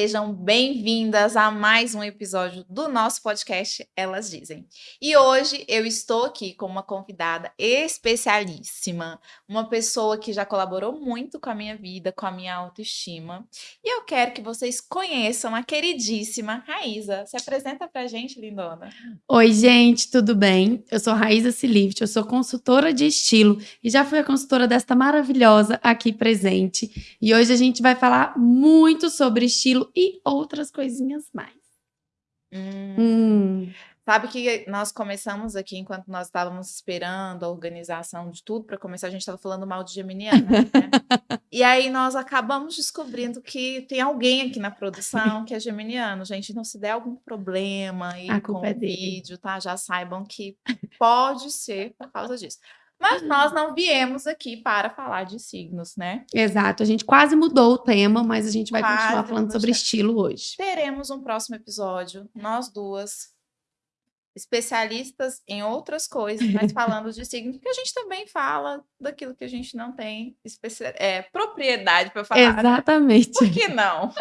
Sejam bem-vindas a mais um episódio do nosso podcast Elas Dizem. E hoje eu estou aqui com uma convidada especialíssima, uma pessoa que já colaborou muito com a minha vida, com a minha autoestima. E eu quero que vocês conheçam a queridíssima Raíza. Se apresenta pra gente, lindona. Oi, gente, tudo bem? Eu sou Raíza Silift, eu sou consultora de estilo e já fui a consultora desta maravilhosa aqui presente. E hoje a gente vai falar muito sobre estilo e outras coisinhas mais. Hum. Hum. Sabe que nós começamos aqui, enquanto nós estávamos esperando a organização de tudo para começar, a gente estava falando mal de Geminiana, né? e aí nós acabamos descobrindo que tem alguém aqui na produção que é geminiano. Gente, então se der algum problema aí A com é o dele. vídeo, tá? Já saibam que pode ser por causa disso. Mas nós não viemos aqui para falar de signos, né? Exato, a gente quase mudou o tema, mas a gente vai Quase, continuar falando sobre estilo hoje. Teremos um próximo episódio, nós duas, especialistas em outras coisas, mas falando de signos, porque a gente também fala daquilo que a gente não tem é, propriedade para falar. né? Exatamente. Por que não?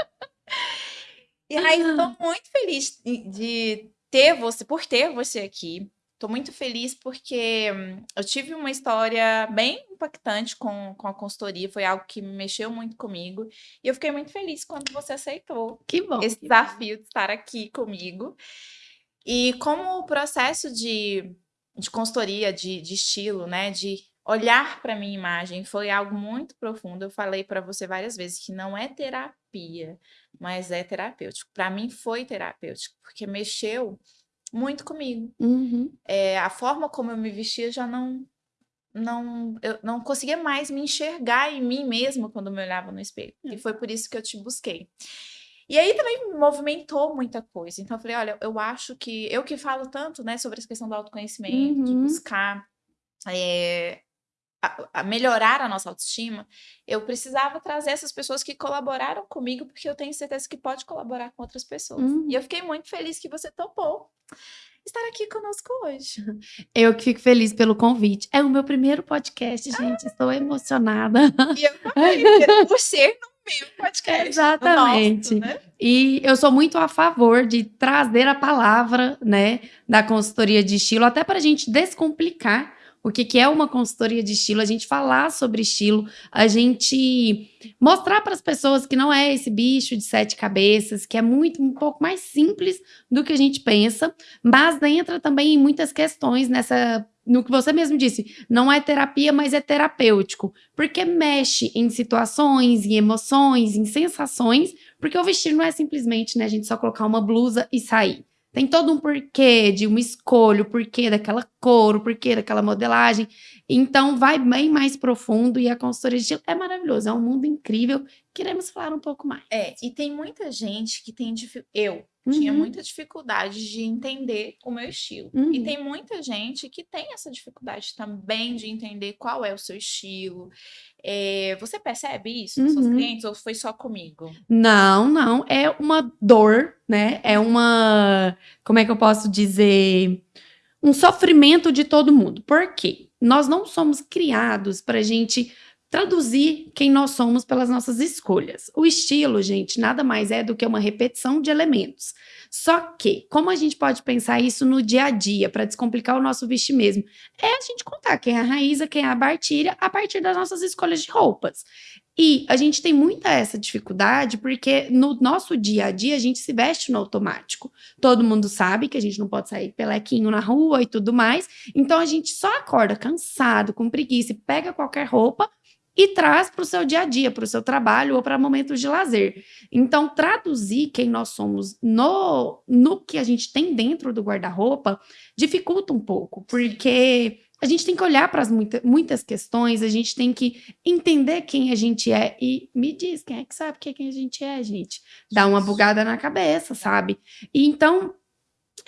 E aí, estou muito feliz de ter você, por ter você aqui. Estou muito feliz porque hum, eu tive uma história bem impactante com, com a consultoria, foi algo que mexeu muito comigo. E eu fiquei muito feliz quando você aceitou Que bom. esse que bom. desafio de estar aqui comigo. E como o processo de, de consultoria, de, de estilo, né, de olhar para minha imagem foi algo muito profundo. Eu falei para você várias vezes que não é terapia, mas é terapêutico. Para mim foi terapêutico, porque mexeu muito comigo. Uhum. É, a forma como eu me vestia já não não eu não conseguia mais me enxergar em mim mesma quando me olhava no espelho. E foi por isso que eu te busquei. E aí também me movimentou muita coisa. Então eu falei, olha, eu acho que eu que falo tanto, né, sobre essa questão do autoconhecimento, de Uhum. buscar é, a- a melhorar a nossa autoestima, eu precisava trazer essas pessoas que colaboraram comigo, porque eu tenho certeza que pode colaborar com outras pessoas. Uhum. E eu fiquei muito feliz que você topou estar aqui conosco hoje. Eu que fico feliz pelo convite. É o meu primeiro podcast, gente. Estou emocionada. E eu também, por ser no meu podcast. no Exatamente. nosso, né? E eu sou muito a favor de trazer a palavra, né, da consultoria de estilo, até para a gente descomplicar o que, que é uma consultoria de estilo, a gente falar sobre estilo, a gente mostrar para as pessoas que não é esse bicho de sete cabeças, que é muito um pouco mais simples do que a gente pensa, mas entra também em muitas questões nessa no que você mesmo disse, não é terapia, mas é terapêutico, porque mexe em situações, em emoções, em sensações porque o vestir não é simplesmente, né, a gente só colocar uma blusa e sair. Tem todo um porquê de uma escolha, o porquê daquela cor, o porquê daquela modelagem. Então, vai bem mais profundo e a consultoria de estilo é maravilhoso. É um mundo incrível. Queremos falar um pouco mais. É, e tem muita gente que tem dificuldade. Eu tinha Uhum. muita dificuldade de entender o meu estilo. E Uhum. tem muita gente que tem essa dificuldade também de entender qual é o seu estilo. É, você percebe isso nos seus Uhum. clientes ou foi só comigo? Não, não. É uma dor, né? É uma. Como é que eu posso dizer? Um sofrimento de todo mundo. Por quê? Nós não somos criados para a gente traduzir quem nós somos pelas nossas escolhas. O estilo, gente, nada mais é do que uma repetição de elementos. Só que, como a gente pode pensar isso no dia a dia, para descomplicar o nosso vestir mesmo? É a gente contar quem é a Raíza, quem é a Bartilha, a partir das nossas escolhas de roupas. E a gente tem muita essa dificuldade porque no nosso dia a dia a gente se veste no automático. Todo mundo sabe que a gente não pode sair pelequinho na rua e tudo mais. Então a gente só acorda cansado, com preguiça, e pega qualquer roupa e traz para o seu dia a dia, para o seu trabalho ou para momentos de lazer. Então, traduzir quem nós somos no, no que a gente tem dentro do guarda-roupa dificulta um pouco, porque a gente tem que olhar para as muita, muitas questões, a gente tem que entender quem a gente é. E me diz, quem é que sabe quem a gente é, gente? Dá uma bugada na cabeça, sabe? E então.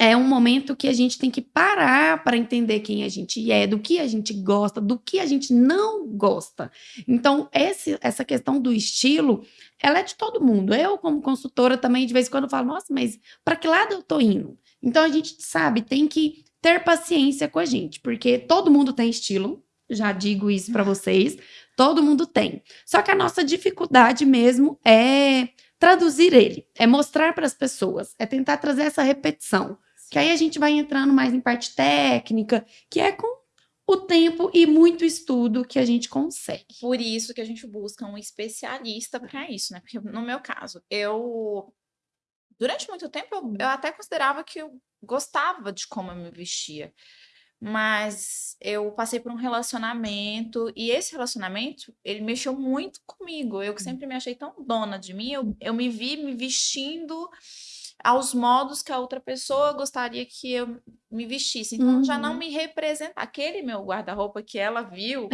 É um momento que a gente tem que parar para entender quem a gente é, do que a gente gosta, do que a gente não gosta. Então, esse, essa questão do estilo, ela é de todo mundo. Eu, como consultora, também de vez em quando falo, nossa, mas para que lado eu tô indo? Então, a gente sabe, tem que ter paciência com a gente, porque todo mundo tem estilo, já digo isso para vocês, todo mundo tem. Só que a nossa dificuldade mesmo é traduzir ele, é mostrar para as pessoas, é tentar trazer essa repetição. Que aí a gente vai entrando mais em parte técnica, que é com o tempo e muito estudo que a gente consegue. Por isso que a gente busca um especialista para isso, né? Porque no meu caso, eu durante muito tempo eu, eu até considerava que eu gostava de como eu me vestia. Mas eu passei por um relacionamento e esse relacionamento, ele mexeu muito comigo. Eu que sempre me achei tão dona de mim, eu, eu me vi me vestindo aos modos que a outra pessoa gostaria que eu me vestisse. Então, uhum. já não uhum. me representa. Aquele meu guarda-roupa que ela viu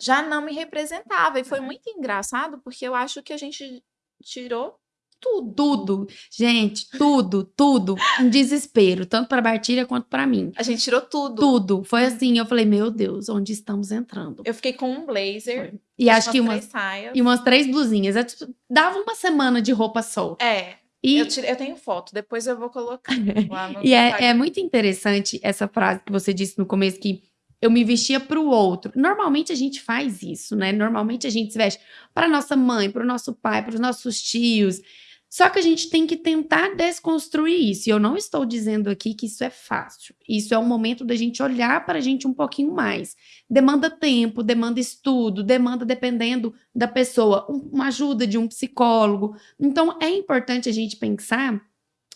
já não me representava. E foi muito engraçado, porque eu acho que a gente tirou tudo. Tudo. Gente, tudo, tudo. Um desespero, tanto para Bartilha quanto para mim. A gente tirou tudo. Tudo. Foi assim, eu falei, meu Deus, onde estamos entrando? Eu fiquei com um blazer. Foi. E acho que umas, e umas três blusinhas. Eu, tipo, dava uma semana de roupa solta. É. E... Eu, tirei, eu, tenho foto, depois eu vou colocar lá no E é, é, muito interessante essa frase que você disse no começo, que eu me vestia para o outro. Normalmente a gente faz isso, né? Normalmente a gente se veste para nossa mãe, para o nosso pai, para os nossos tios. Só que a gente tem que tentar desconstruir isso. E eu não estou dizendo aqui que isso é fácil. Isso é o momento da gente olhar para a gente um pouquinho mais. Demanda tempo, demanda estudo, demanda, dependendo da pessoa, uma ajuda de um psicólogo. Então, é importante a gente pensar,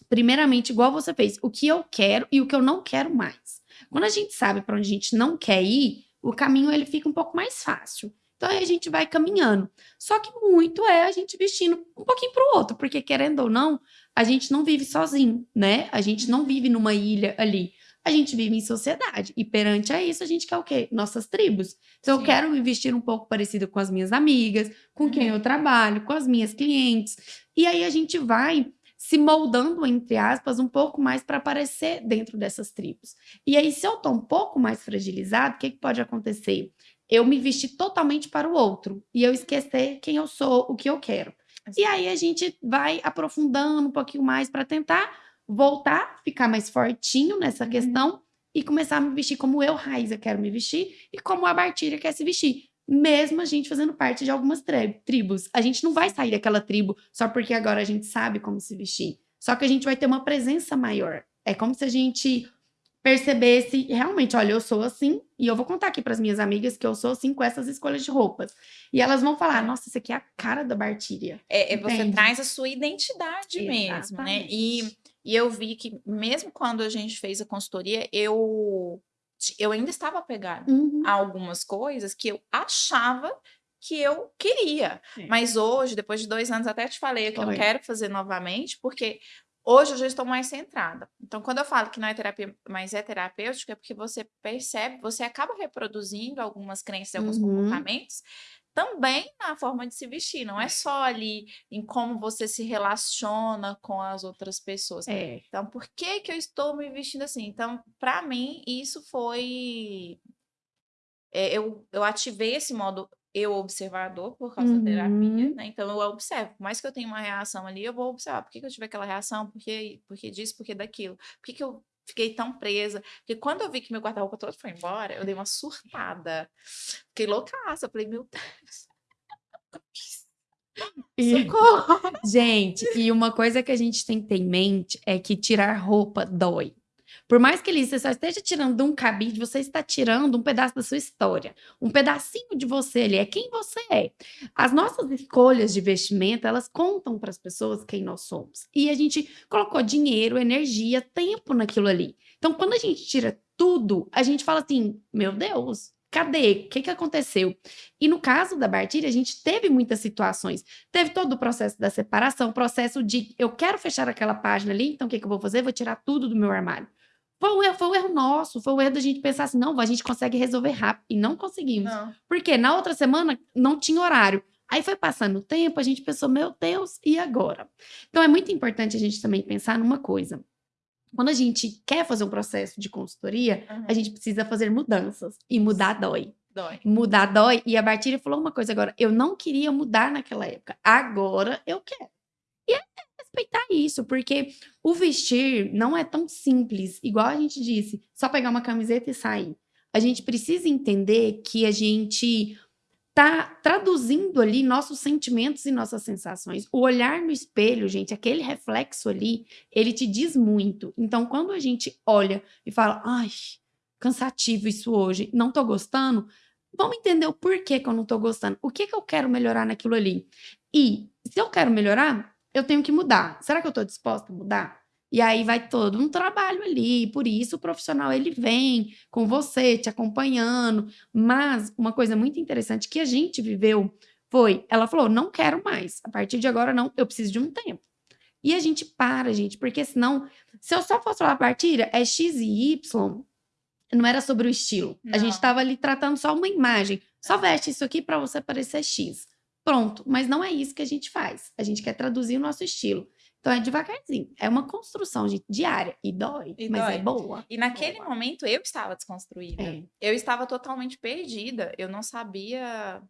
primeiramente, igual você fez, o que eu quero e o que eu não quero mais. Quando a gente sabe para onde a gente não quer ir, o caminho ele fica um pouco mais fácil. Então aí a gente vai caminhando. Só que muito é a gente vestindo um pouquinho para o outro, porque querendo ou não, a gente não vive sozinho, né? A gente não vive numa ilha ali. A gente vive em sociedade. E perante a isso, a gente quer o quê? Nossas tribos. Então, Sim. eu quero me vestir um pouco parecido com as minhas amigas, com uhum. quem eu trabalho, com as minhas clientes. E aí a gente vai se moldando, entre aspas, um pouco mais para aparecer dentro dessas tribos. E aí, se eu estou um pouco mais fragilizado, o que, que pode acontecer? Eu me vesti totalmente para o outro e eu esquecer quem eu sou, o que eu quero. E aí a gente vai aprofundando um pouquinho mais para tentar voltar, ficar mais fortinho nessa uhum. questão e começar a me vestir como eu, Raiza, quero me vestir e como a Bartilha quer se vestir. Mesmo a gente fazendo parte de algumas tribos. A gente não vai sair daquela tribo só porque agora a gente sabe como se vestir. Só que a gente vai ter uma presença maior. É como se a gente percebesse realmente, olha, eu sou assim, e eu vou contar aqui para as minhas amigas que eu sou assim com essas escolhas de roupas. E elas vão falar: nossa, isso aqui é a cara da Bartíria. É, é você traz a sua identidade Exatamente. mesmo, né? E, e eu vi que, mesmo quando a gente fez a consultoria, eu, eu ainda estava apegada uhum. a algumas coisas que eu achava que eu queria. Sim. Mas hoje, depois de dois anos, até te falei que Foi. eu quero fazer novamente, porque Hoje eu já estou mais centrada. Então, quando eu falo que não é terapia, mas é terapêutica, é porque você percebe, você acaba reproduzindo algumas crenças e alguns uhum. comportamentos também na forma de se vestir, não é só ali em como você se relaciona com as outras pessoas. É. Então, por que que eu estou me vestindo assim? Então, para mim, isso foi é, eu, eu ativei esse modo eu observador por causa da terapia, uhum. né? Então eu observo. Por mais que eu tenha uma reação ali, eu vou observar. Por que, que eu tive aquela reação? Por que, por que disso? Por que daquilo? Por que, que eu fiquei tão presa? Porque quando eu vi que meu guarda-roupa todo foi embora, eu dei uma surtada. Fiquei loucaça. Eu falei, meu Deus. E, gente, e uma coisa que a gente tem que ter em mente é que tirar roupa dói. Por mais que ele você só esteja tirando um cabide, você está tirando um pedaço da sua história, um pedacinho de você ali, é quem você é. As nossas escolhas de vestimento, elas contam para as pessoas quem nós somos. E a gente colocou dinheiro, energia, tempo naquilo ali. Então, quando a gente tira tudo, a gente fala assim: meu Deus, Cadê? O que, que aconteceu? E no caso da Bartilha, a gente teve muitas situações. Teve todo o processo da separação, processo de eu quero fechar aquela página ali, então o que, que eu vou fazer? Vou tirar tudo do meu armário. Foi um, erro, foi um erro nosso, foi um erro da gente pensar assim, não, a gente consegue resolver rápido. E não conseguimos. Não. Porque na outra semana não tinha horário. Aí foi passando o tempo, a gente pensou, meu Deus, e agora? Então é muito importante a gente também pensar numa coisa. Quando a gente quer fazer um processo de consultoria, uhum. a gente precisa fazer mudanças. E mudar dói. Dói. Mudar dói. E a Bartilha falou uma coisa agora. Eu não queria mudar naquela época. Agora eu quero. E é respeitar isso, porque o vestir não é tão simples, igual a gente disse, só pegar uma camiseta e sair. A gente precisa entender que a gente tá traduzindo ali nossos sentimentos e nossas sensações. O olhar no espelho, gente, aquele reflexo ali, ele te diz muito. Então, quando a gente olha e fala, ai, cansativo isso hoje, não tô gostando, vamos entender o porquê que eu não tô gostando. O que que eu quero melhorar naquilo ali? E se eu quero melhorar, eu tenho que mudar. Será que eu tô disposta a mudar? E aí vai todo um trabalho ali, por isso o profissional ele vem com você, te acompanhando. Mas uma coisa muito interessante que a gente viveu foi, ela falou, não quero mais, a partir de agora não, eu preciso de um tempo. E a gente para, gente, porque senão, se eu só fosse falar partilha, é X e Y, não era sobre o estilo. Não. A gente estava ali tratando só uma imagem. Só veste isso aqui para você parecer X. Pronto, mas não é isso que a gente faz. A gente quer traduzir o nosso estilo. Então é devagarzinho. É uma construção gente, diária. E dói, e mas é dói. é boa. E naquele boa. momento eu estava desconstruída. É. Eu estava totalmente perdida. Eu não sabia.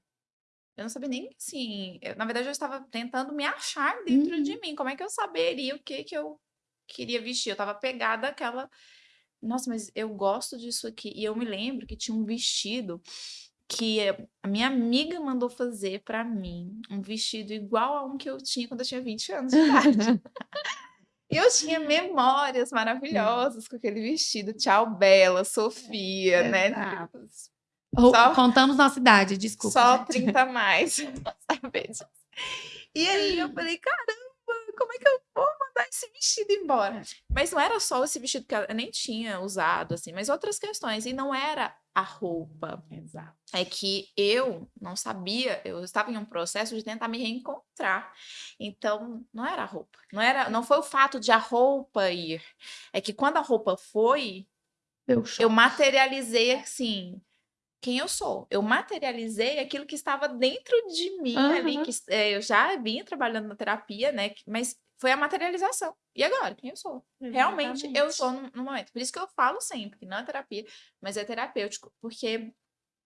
Eu não sabia nem assim. Eu, na verdade, eu estava tentando me achar dentro uhum. de mim. Como é que eu saberia o que, que eu queria vestir? Eu estava pegada àquela. Nossa, mas eu gosto disso aqui. E eu me lembro que tinha um vestido que a minha amiga mandou fazer para mim um vestido igual a um que eu tinha quando eu tinha 20 anos de idade. eu tinha memórias maravilhosas com aquele vestido. Tchau, Bela, Sofia, é, né? Só, Contamos nossa idade, desculpa. Só gente. 30 a mais. saber disso. E aí eu falei, caramba, como é que eu vou mandar esse vestido embora? Mas não era só esse vestido que eu nem tinha usado, assim, mas outras questões. E não era a roupa. Exato. É que eu não sabia, eu estava em um processo de tentar me reencontrar. Então, não era a roupa. Não era, não foi o fato de a roupa ir. É que quando a roupa foi, eu, eu materializei assim, quem eu sou. Eu materializei aquilo que estava dentro de mim uhum. ali, que é, eu já vinha trabalhando na terapia, né? Mas foi a materialização. E agora, quem eu sou? Exatamente. Realmente, eu sou no, no, momento. Por isso que eu falo sempre, que não é terapia, mas é terapêutico. Porque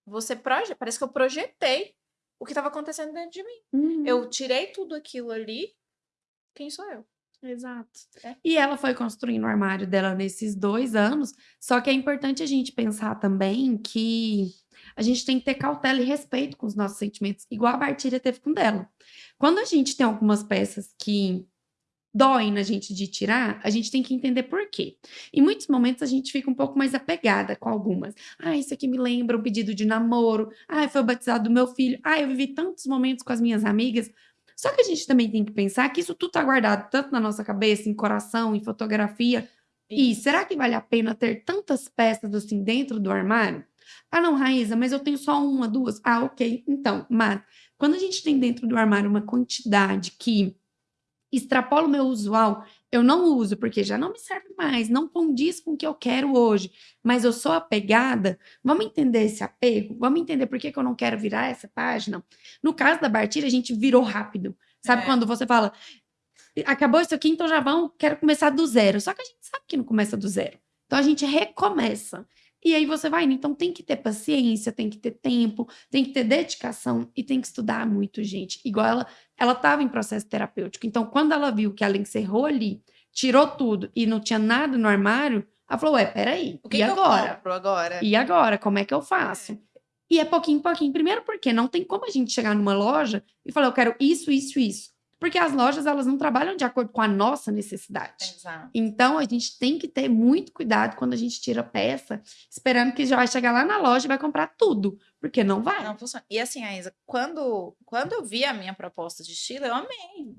você proje parece que eu projetei o que estava acontecendo dentro de mim. Uhum. Eu tirei tudo aquilo ali, quem sou eu? Exato. É. E ela foi construindo o armário dela nesses dois anos. Só que é importante a gente pensar também que a gente tem que ter cautela e respeito com os nossos sentimentos, igual a Bartilha teve com dela. Quando a gente tem algumas peças que doem na gente de tirar, a gente tem que entender por quê. Em muitos momentos a gente fica um pouco mais apegada com algumas. Ah, isso aqui me lembra um pedido de namoro. Ah, foi o batizado do meu filho. Ah, eu vivi tantos momentos com as minhas amigas. Só que a gente também tem que pensar que isso tudo está guardado tanto na nossa cabeça, em coração, em fotografia. E será que vale a pena ter tantas peças assim dentro do armário? Ah, não, Raíza, mas eu tenho só uma, duas. Ah, ok. Então, mas quando a gente tem dentro do armário uma quantidade que extrapolo o meu usual, eu não uso porque já não me serve mais, não condiz com o que eu quero hoje, mas eu sou apegada, vamos entender esse apego? Vamos entender por que, que eu não quero virar essa página? No caso da Bartilha, a gente virou rápido. Sabe é. quando você fala, acabou isso aqui, então já vão, quero começar do zero. Só que a gente sabe que não começa do zero. Então a gente recomeça. E aí você vai, então tem que ter paciência, tem que ter tempo, tem que ter dedicação e tem que estudar muito, gente. Igual ela, ela estava em processo terapêutico. Então, quando ela viu que ela encerrou ali, tirou tudo e não tinha nada no armário, ela falou: Ué, peraí. O que, e que agora? agora? E agora? Como é que eu faço? É. E é pouquinho em pouquinho. Primeiro, porque não tem como a gente chegar numa loja e falar: Eu quero isso, isso, isso. Porque as lojas, elas não trabalham de acordo com a nossa necessidade. Exato. Então, a gente tem que ter muito cuidado quando a gente tira peça, esperando que já vai chegar lá na loja e vai comprar tudo. Porque não vai. Não funciona. E assim, Aisa, quando, quando eu vi a minha proposta de estilo, eu amei.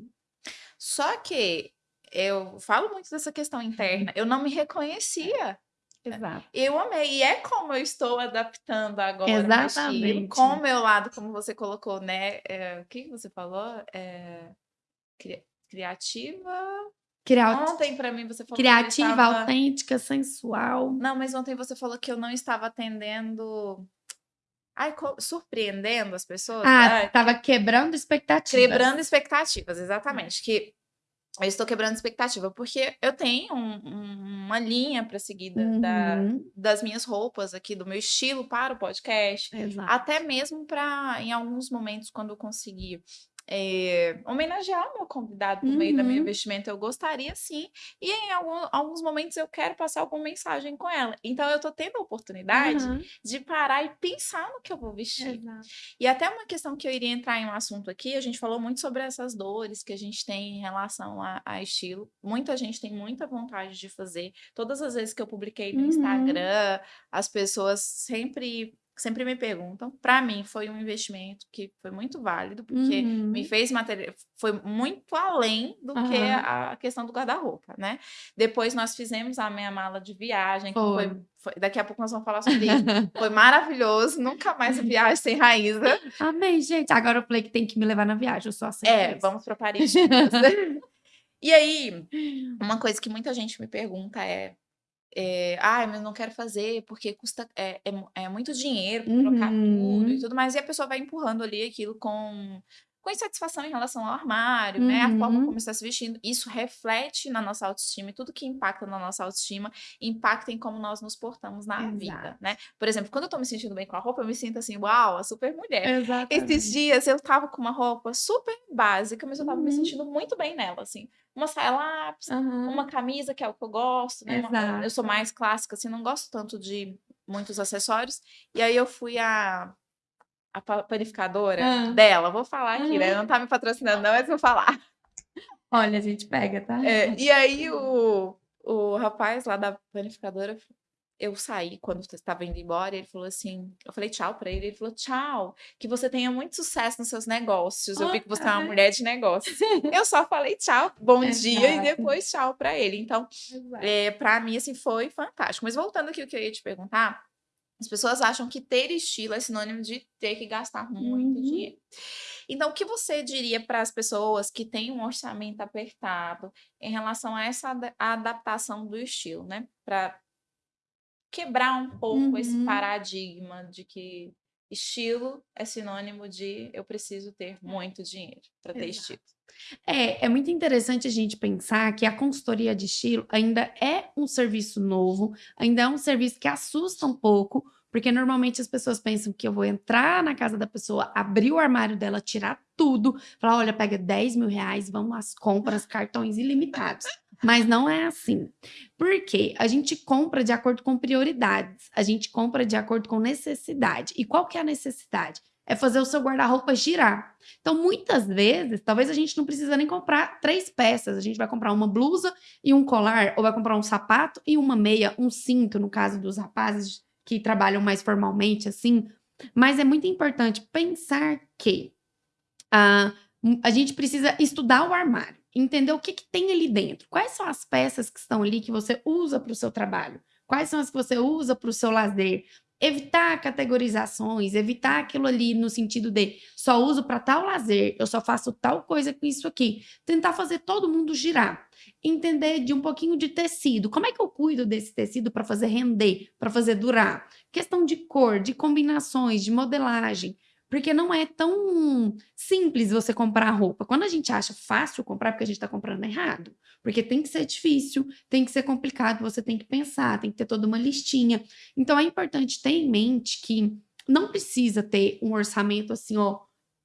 Só que eu falo muito dessa questão interna. Eu não me reconhecia. Exato. Eu amei. E é como eu estou adaptando agora Exatamente. com o meu lado, como você colocou, né? É, o que você falou? É, Cri criativa. Criat... Ontem, para mim, você falou Criativa, estava... autêntica, sensual. Não, mas ontem você falou que eu não estava atendendo. Ai, surpreendendo as pessoas. Ah, estava quebrando expectativas. Quebrando expectativas, exatamente. Que eu estou quebrando expectativa, porque eu tenho um, um, uma linha para seguir da, uhum. da, das minhas roupas aqui, do meu estilo para o podcast. Exato. Até mesmo para, em alguns momentos, quando eu conseguir é, homenagear o meu convidado por meio da minha Uhum. investimento, eu gostaria sim. E em algum- alguns momentos eu quero passar alguma mensagem com ela. Então eu tô tendo a oportunidade Aham. de parar e pensar no que eu vou vestir. Exato. E até uma questão que eu iria entrar em um assunto aqui, a gente falou muito sobre essas dores que a gente tem em relação a, a estilo. Muita gente tem muita vontade de fazer. Todas as vezes que eu publiquei no Uhum. Instagram, as pessoas sempre, sempre me perguntam. Para mim, foi um investimento que foi muito válido, porque Uhum. me fez material, foi muito além do que Aham. a questão do guarda-roupa, né? Depois nós fizemos a minha mala de viagem, que foi, Foi. foi- daqui a pouco nós vamos falar sobre isso. Foi maravilhoso, nunca mais viagem sem Raíza. Amém, gente. Agora eu falei que tem que me levar na viagem, eu só aceito É, isso. vamos para Paris. E aí, uma coisa que muita gente me pergunta é, é ai, mas não quero fazer porque custa é, é, é muito dinheiro pra trocar tudo e Uhum. tudo mais, e a pessoa vai empurrando ali aquilo com com insatisfação em relação ao armário, né? A forma Uhum. como está se vestindo, isso reflete na nossa autoestima e tudo que impacta na nossa autoestima impacta em como nós nos portamos na vida, Exato. né? Por exemplo, quando eu tô me sentindo bem com a roupa, eu me sinto assim, uau, a super mulher. Esses Exatamente. dias eu tava com uma roupa super básica, mas eu tava me Uhum. sentindo muito bem nela, assim. Uma saia lápis, Aham. uma camisa, que é o que eu gosto, né? uma- eu sou mais clássica, assim, não gosto tanto de muitos acessórios. E aí eu fui a, a pa- panificadora Ah. dela, vou falar aqui, né? Aham. Não tá me patrocinando, não, mas vou falar. Olha, a gente pega, tá? É, e aí o, o rapaz lá da panificadora, eu saí quando eu estava indo embora, e ele falou assim, eu falei tchau pra ele, ele falou tchau, que você tenha muito sucesso nos seus negócios, eu vi que você é uma mulher de negócios. Eu só falei tchau, bom dia, e Exato. depois tchau pra ele. Então, é, para mim, assim, foi fantástico. Mas voltando aqui o que eu ia te perguntar, as pessoas acham que ter estilo é sinônimo de ter que gastar muito Uhum. dinheiro. Então, o que você diria para as pessoas que têm um orçamento apertado em relação a essa ada- adaptação do estilo, né? Para quebrar um pouco esse Uhum. paradigma de que estilo é sinônimo de eu preciso ter muito dinheiro para ter Exato. estilo. É, é muito interessante a gente pensar que a consultoria de estilo ainda é um serviço novo, ainda é um serviço que assusta um pouco, porque normalmente as pessoas pensam que eu vou entrar na casa da pessoa, abrir o armário dela, tirar tudo, falar: olha, pega 10 mil reais, vamos às compras, cartões ilimitados. Mas não é assim. Por quê? A gente compra de acordo com prioridades, a gente compra de acordo com necessidade. E qual que é a necessidade? É fazer o seu guarda-roupa girar. Então, muitas vezes, talvez a gente não precisa nem comprar três peças. A gente vai comprar uma blusa e um colar, ou vai comprar um sapato e uma meia, um cinto, no caso dos rapazes que trabalham mais formalmente, assim. Mas é muito importante pensar que ah, m- a gente precisa estudar o armário, entender o que, que tem ali dentro. Quais são as peças que estão ali que você usa para o seu trabalho? Quais são as que você usa para o seu lazer? Evitar categorizações, evitar aquilo ali no sentido de só uso para tal lazer, eu só faço tal coisa com isso aqui. Tentar fazer todo mundo girar. Entender de um pouquinho de tecido. Como é que eu cuido desse tecido para fazer render, para fazer durar? Questão de cor, de combinações, de modelagem. Porque não é tão simples você comprar roupa. Quando a gente acha fácil comprar, porque a gente está comprando errado. Porque tem que ser difícil, tem que ser complicado, você tem que pensar, tem que ter toda uma listinha. Então é importante ter em mente que não precisa ter um orçamento assim, ó,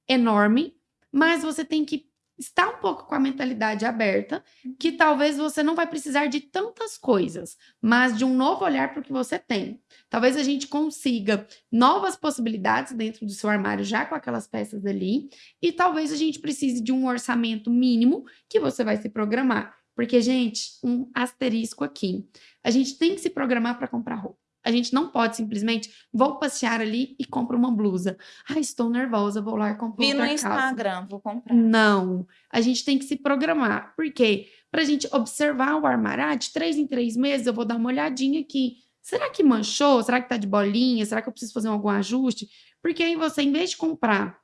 enorme, mas você tem que estar um pouco com a mentalidade aberta, que talvez você não vai precisar de tantas coisas, mas de um novo olhar para o que você tem. Talvez a gente consiga novas possibilidades dentro do seu armário já com aquelas peças ali, e talvez a gente precise de um orçamento mínimo que você vai se programar. Porque, gente, um asterisco aqui. A gente tem que se programar para comprar roupa. A gente não pode simplesmente vou passear ali e compro uma blusa. Ah, estou nervosa, vou lá e compro Vi no outra calça. Instagram, vou comprar. Não, a gente tem que se programar. Por quê? Para a gente observar o armário. Ah, de três em três meses eu vou dar uma olhadinha aqui. Será que manchou? Será que tá de bolinha? Será que eu preciso fazer algum ajuste? Porque aí você, em vez de comprar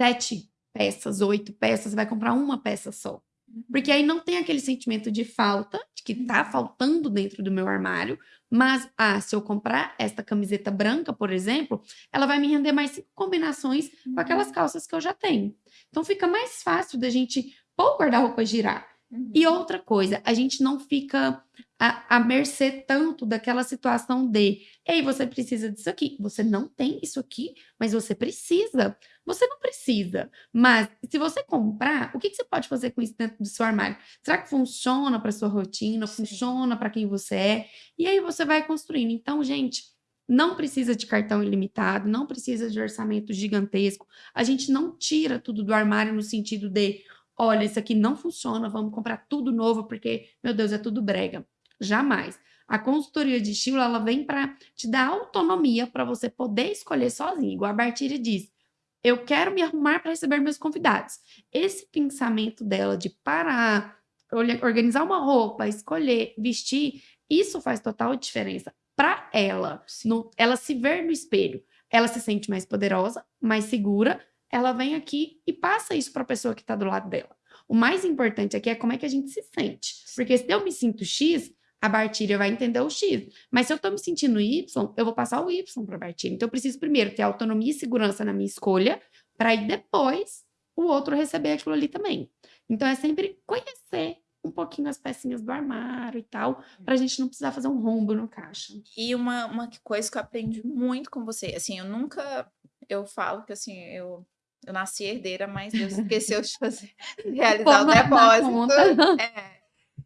sete peças, oito peças, vai comprar uma peça só. Porque aí não tem aquele sentimento de falta, de que tá faltando dentro do meu armário, mas, ah, se eu comprar esta camiseta branca, por exemplo, ela vai me render mais cinco combinações com aquelas calças que eu já tenho. Então fica mais fácil da gente pôr o guarda-roupa girar. Uhum. E outra coisa, a gente não fica a, a mercê tanto daquela situação de, ei, você precisa disso aqui. Você não tem isso aqui, mas você precisa. Você não precisa. Mas se você comprar, o que, que você pode fazer com isso dentro do seu armário? Será que funciona para sua rotina? Sim. Funciona para quem você é? E aí você vai construindo. Então, gente, não precisa de cartão ilimitado, não precisa de orçamento gigantesco. A gente não tira tudo do armário no sentido de, olha, isso aqui não funciona, vamos comprar tudo novo porque, meu Deus, é tudo brega. Jamais. A consultoria de estilo, ela vem para te dar autonomia para você poder escolher sozinho. Igual a Bartira diz, eu quero me arrumar para receber meus convidados. Esse pensamento dela de parar, organizar uma roupa, escolher, vestir, isso faz total diferença para ela. No, ela se ver no espelho, ela se sente mais poderosa, mais segura. Ela vem aqui e passa isso para a pessoa que está do lado dela. O mais importante aqui é como é que a gente se sente. Porque se eu me sinto X, a Bartíria vai entender o X. Mas se eu estou me sentindo Y, eu vou passar o Y para a Bartíria. Então, eu preciso primeiro ter autonomia e segurança na minha escolha, para aí depois o outro receber aquilo ali também. Então, é sempre conhecer um pouquinho as pecinhas do armário e tal, para a gente não precisar fazer um rombo no caixa. E uma, uma coisa que eu aprendi muito com você, assim, eu nunca, eu falo que assim, eu eu nasci herdeira, mas Deus esqueceu de fazer, realizar o depósito. É,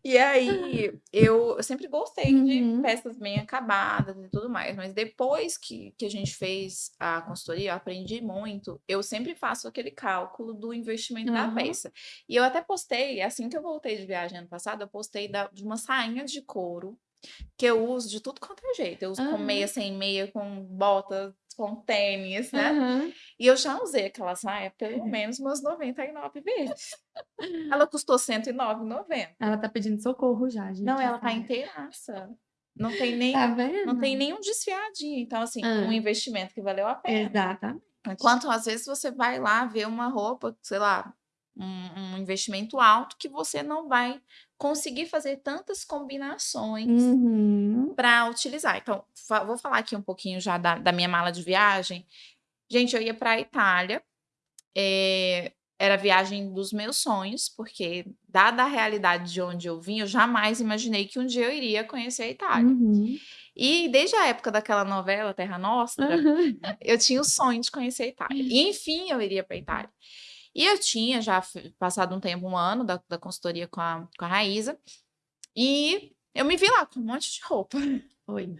e aí, eu, sempre gostei Uhum. de peças bem acabadas e tudo mais, mas depois que, que a gente fez a consultoria, eu aprendi muito. Eu sempre faço aquele cálculo do investimento da Aham. peça. E eu até postei, assim que eu voltei de viagem ano passado, eu postei da- de uma sainha de couro que eu uso de tudo quanto é jeito. Eu uso com Aham. meia, sem meia, com bota, com tênis, né? Aham. E eu já usei aquela saia pelo menos umas 99 vezes. Ela custou R$ 109,90. Ela tá pedindo socorro já, gente. Não, ela tá Ai. inteiraça. Não tem nem, Tá não tem nenhum desfiadinho. Então, assim, Ah. um investimento que valeu a pena. Exatamente. Enquanto às vezes você vai lá ver uma roupa, sei lá, um, um investimento alto que você não vai conseguir fazer tantas combinações Uhum. para utilizar. Então, fa- vou falar aqui um pouquinho já da, da minha mala de viagem. Gente, eu ia para a Itália. eh, era a viagem dos meus sonhos, porque, dada a realidade de onde eu vim, eu jamais imaginei que um dia eu iria conhecer a Itália. Uhum. E desde a época daquela novela Terra Nostra, Aham. eu tinha o sonho de conhecer a Itália. E, enfim, eu iria para a Itália. E eu tinha já passado um tempo, um ano da, da consultoria com a, com a Raíza, e eu me vi lá com um monte de roupa. Oi.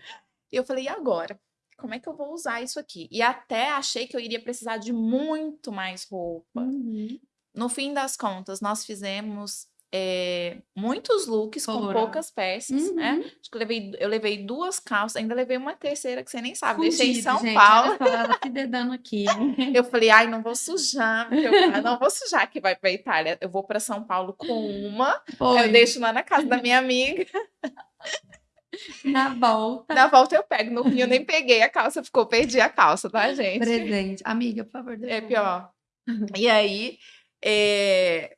E eu falei, e agora? Como é que eu vou usar isso aqui? E até achei que eu iria precisar de muito mais roupa. Uhum. No fim das contas, nós fizemos eh, muitos looks com poucas peças, né? Uhum. Acho que eu levei, eu levei duas calças, ainda levei uma terceira que você nem sabe, deixei em São gente, Paulo. Só, ela se dedando aqui. Eu falei, ai, não vou sujar, eu ah, não vou sujar que vai para Itália. Eu vou para São Paulo com uma, Foi. eu deixo lá na casa da minha amiga. Na volta. Na volta eu pego. No Rio eu nem peguei a calça, ficou, perdi a calça, tá, gente? Presente. Amiga, por favor. É pior. E aí, eh,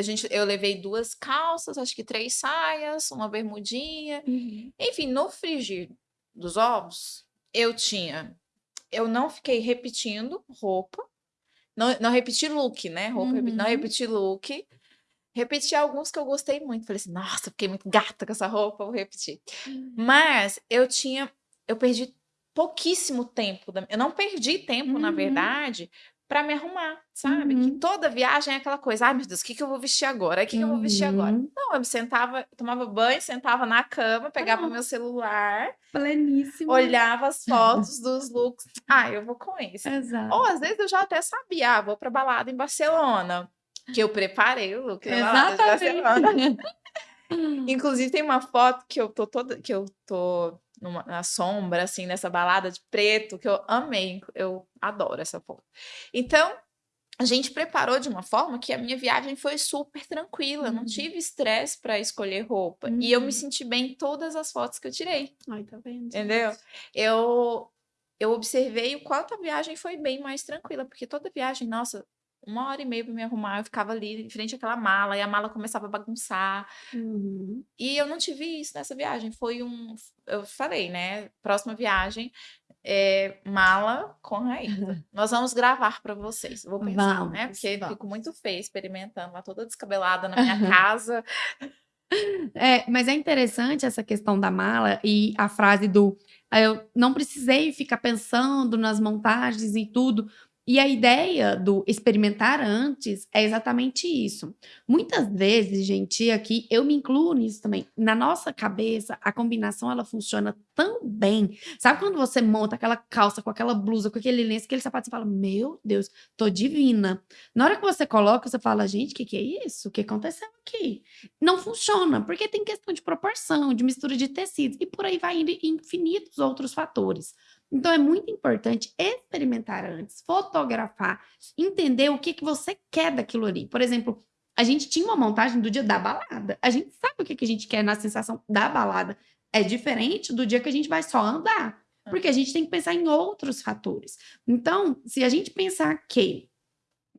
a gente, eu levei duas calças, acho que três saias, uma bermudinha. Uhum. Enfim, no frigir dos ovos, eu tinha. Eu não fiquei repetindo roupa. Não, não repeti look, né? Roupa, repe- não Uhum. repeti look. Repeti alguns que eu gostei muito. Falei assim, nossa, fiquei muito gata com essa roupa, vou repetir. Mas eu tinha. Eu perdi pouquíssimo tempo. da- eu não perdi tempo, na Uhum. verdade, para me arrumar, sabe? Que Uhum. toda viagem é aquela coisa, ai meu Deus, o que, que eu vou vestir agora? O que, que eu vou vestir agora? Uhum. Não, eu me sentava, tomava banho, sentava na cama, pegava Ah. meu celular, Pleníssima. olhava as fotos dos looks. Ah, eu vou com esse. Exato. Ou às vezes eu já até sabia, ah, vou pra balada em Barcelona. Que eu preparei o look da balada de Barcelona. Exatamente. Inclusive, tem uma foto que eu tô toda, que eu tô numa, na sombra, assim, nessa balada de preto, que eu amei. Eu adoro essa foto. Então, a gente preparou de uma forma que a minha viagem foi super tranquila. eu Não Uhum. tive estresse para escolher roupa. E eu me Uhum. senti bem em todas as fotos que eu tirei. Ai, tá vendo? Entendeu? Eu, eu observei o quanto a viagem foi bem mais tranquila, porque toda viagem, nossa, uma hora e meia para me arrumar, eu ficava ali em frente àquela mala, e a mala começava a bagunçar. Uhum. E eu não tive isso nessa viagem. Foi um. Eu falei, né? Próxima viagem, é, mala com Raíza. Nós vamos gravar para vocês. Vou pensar, né? Vamos, Porque vamos. fico muito feia experimentando lá toda descabelada na minha casa. É, mas é interessante essa questão da mala e a frase do ah, eu não precisei ficar pensando nas montagens e tudo, e a ideia do experimentar antes é exatamente isso. Muitas vezes, gente, aqui eu me incluo nisso também. Na nossa cabeça, a combinação ela funciona tão bem. Sabe quando você monta aquela calça com aquela blusa, com aquele lenço, aquele sapato, você fala: "Meu Deus, tô divina". Na hora que você coloca, você fala: "Gente, o que que é isso? O que aconteceu aqui?". Não funciona, porque tem questão de proporção, de mistura de tecidos e por aí vai indo infinitos outros fatores. Então é muito importante experimentar antes, fotografar, entender o que, que você quer daquilo ali. Por exemplo, a gente tinha uma montagem do dia da balada. A gente sabe o que, que a gente quer na sensação da balada. É diferente do dia que a gente vai só andar. Porque a gente tem que pensar em outros fatores. Então, se a gente pensar que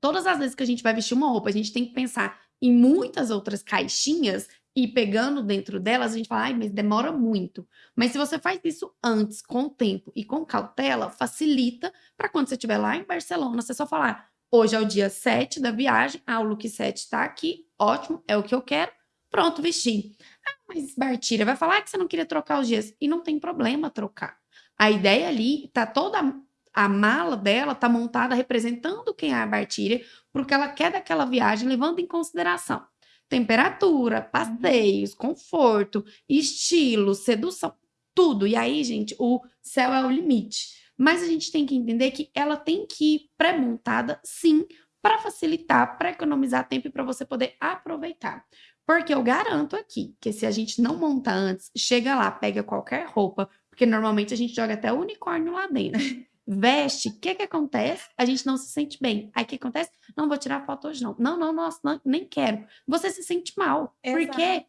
todas as vezes que a gente vai vestir uma roupa, a gente tem que pensar em muitas outras caixinhas, e pegando dentro delas, a gente fala, ai, mas demora muito. Mas se você faz isso antes, com tempo e com cautela, facilita para quando você estiver lá em Barcelona, você só falar, hoje é o dia 7 da viagem, ah, o look 7 está aqui, ótimo, é o que eu quero, pronto, vesti. Ah, mas Bartira vai falar que você não queria trocar os dias. E não tem problema trocar. A ideia ali tá toda a mala dela tá montada representando quem é a Bartira, porque ela quer daquela viagem, levando em consideração temperatura, uhum. passeios, conforto, estilo, sedução, tudo. E aí, gente, o céu é o limite. Mas a gente tem que entender que ela tem que ir pré-montada, sim, para facilitar, para economizar tempo e para você poder aproveitar. Porque eu garanto aqui que se a gente não monta antes, chega lá, pega qualquer roupa, porque normalmente a gente joga até o unicórnio lá dentro. veste, o que que acontece? A gente não se sente bem. Aí o que acontece? Não vou tirar foto hoje não. Não, não, nossa, não, nem quero. Você se sente mal. Exato. Porque,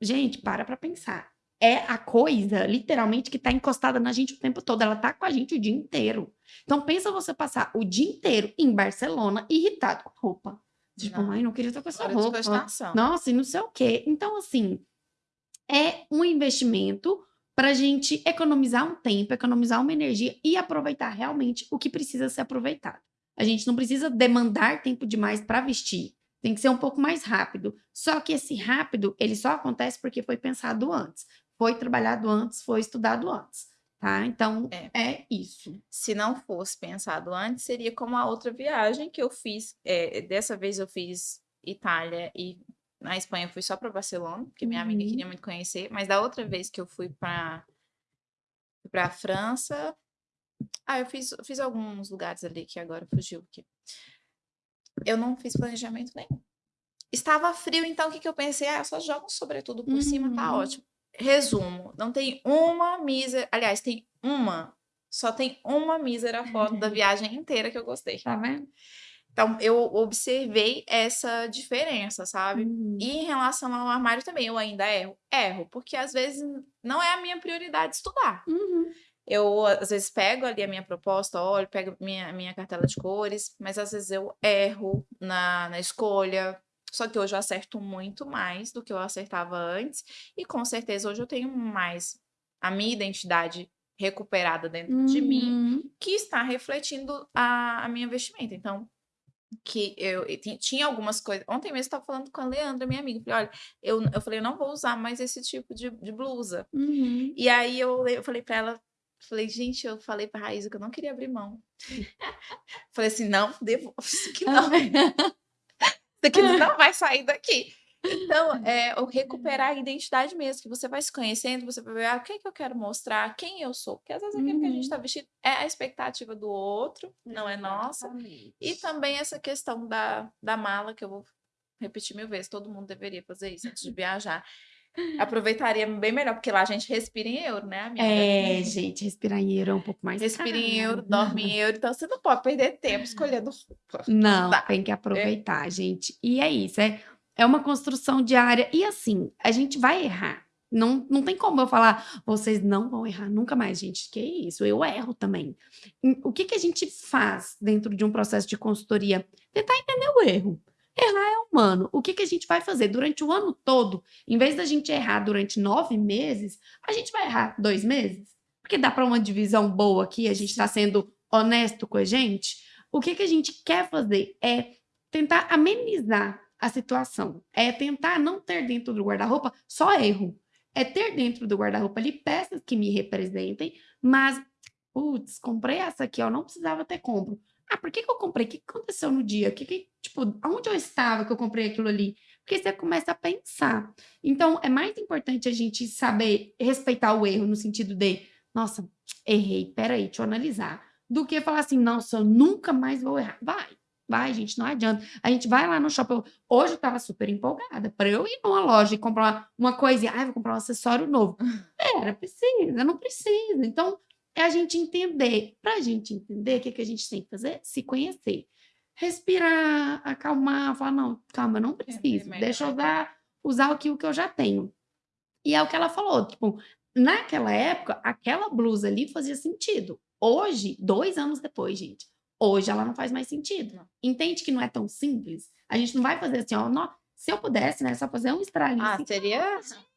gente, para pra pensar. É a coisa, literalmente, que tá encostada na gente o tempo todo. Ela tá com a gente o dia inteiro. Então, pensa você passar o dia inteiro em Barcelona irritado com a roupa. Tipo, mãe, não queria estar com essa roupa. Nossa, e não sei o quê. Então, assim, é um investimento para a gente economizar um tempo, economizar uma energia e aproveitar realmente o que precisa ser aproveitado. A gente não precisa demandar tempo demais para vestir. Tem que ser um pouco mais rápido. Só que esse rápido, ele só acontece porque foi pensado antes, foi trabalhado antes, foi estudado antes. Tá? Então, é. é isso. Se não fosse pensado antes, seria como a outra viagem que eu fiz. É, dessa vez eu fiz Itália e na Espanha eu fui só para Barcelona, porque minha uhum. amiga queria muito conhecer, mas da outra vez que eu fui para para França, ah, eu fiz, fiz alguns lugares ali que agora fugiu aqui. Eu não fiz planejamento nenhum. Estava frio, então o que, que eu pensei? Ah, eu só jogo um sobretudo por uhum. cima, tá uhum. ótimo. Resumo, não tem uma mísera, aliás, tem uma, só tem uma mísera foto da viagem inteira que eu gostei. Tá vendo? Então, eu observei essa diferença, sabe? Uhum. E em relação ao armário também, eu ainda erro. Erro, porque às vezes não é a minha prioridade estudar. Uhum. Eu, às vezes, pego ali a minha proposta, olho, pego minha, minha cartela de cores, mas às vezes eu erro na, na escolha. Só que hoje eu acerto muito mais do que eu acertava antes. E com certeza hoje eu tenho mais a minha identidade recuperada dentro uhum. de mim, uhum. que está refletindo a, a minha vestimenta. Então, que eu, eu, tinha algumas coisas. Ontem mesmo estava falando com a Leandra, minha amiga. Falei, olha, eu, eu falei, eu não vou usar mais esse tipo de, de blusa. Uhum. E aí eu, eu falei para ela, falei, gente, eu falei para Raíssa que eu não queria abrir mão. falei assim, não, devo, isso aqui não. isso aqui não vai sair daqui. Então, é o recuperar a identidade mesmo, que você vai se conhecendo, você vai ver ah, o que, é que eu quero mostrar, quem eu sou. Porque às vezes aquilo uhum. que a gente está uhum. vestido é a expectativa do outro, não é nossa. E também essa questão da, da mala, que eu vou repetir mil vezes, todo mundo deveria fazer isso antes de viajar. Aproveitaria bem melhor, porque lá a gente respira em euro, né, amiga? É, gente, respirar em euro é um pouco mais Respira em euro, dorme em euro, então você não pode perder tempo escolhendo roupa. Não, tem que aproveitar, é. gente. E é isso, é é uma construção diária. E assim, a gente vai errar. Não, não tem como eu falar, vocês não vão errar nunca mais, gente. Que isso, eu erro também. O que, que a gente faz dentro de um processo de consultoria? Tentar entender o erro. Errar é humano. O que, que a gente vai fazer durante o ano todo? Em vez da gente errar durante nove meses, a gente vai errar dois meses? Porque dá para uma divisão boa aqui, a gente está sendo honesto com a gente. O que, que a gente quer fazer é tentar amenizar a situação. É tentar não ter dentro do guarda-roupa só erro. É ter dentro do guarda-roupa ali peças que me representem, mas, putz, comprei essa aqui, ó, não precisava ter compro. Ah, por que, que eu comprei? O que aconteceu no dia? Que, que, tipo, onde eu estava que eu comprei aquilo ali? Porque você começa a pensar. Então, é mais importante a gente saber respeitar o erro no sentido de, nossa, errei, peraí, deixa eu analisar. Do que falar assim, nossa, eu nunca mais vou errar. Vai, vai, gente, não adianta. A gente vai lá no shopping. Hoje eu tava super empolgada para eu ir numa loja e comprar uma coisa. Ah, vou comprar um acessório novo. Era, precisa, não precisa. Então, é a gente entender. Para a gente entender, o que, que a gente tem que fazer? Se conhecer. Respirar, acalmar, falar, não, calma, eu não preciso. Deixa eu usar, usar aquilo que eu já tenho. E é o que ela falou, tipo, naquela época, aquela blusa ali fazia sentido. Hoje, dois anos depois, gente, hoje ela não faz mais sentido. Entende que não é tão simples? A gente não vai fazer assim, ó, não, se eu pudesse, né, só fazer um estralinho. Ah, assim, seria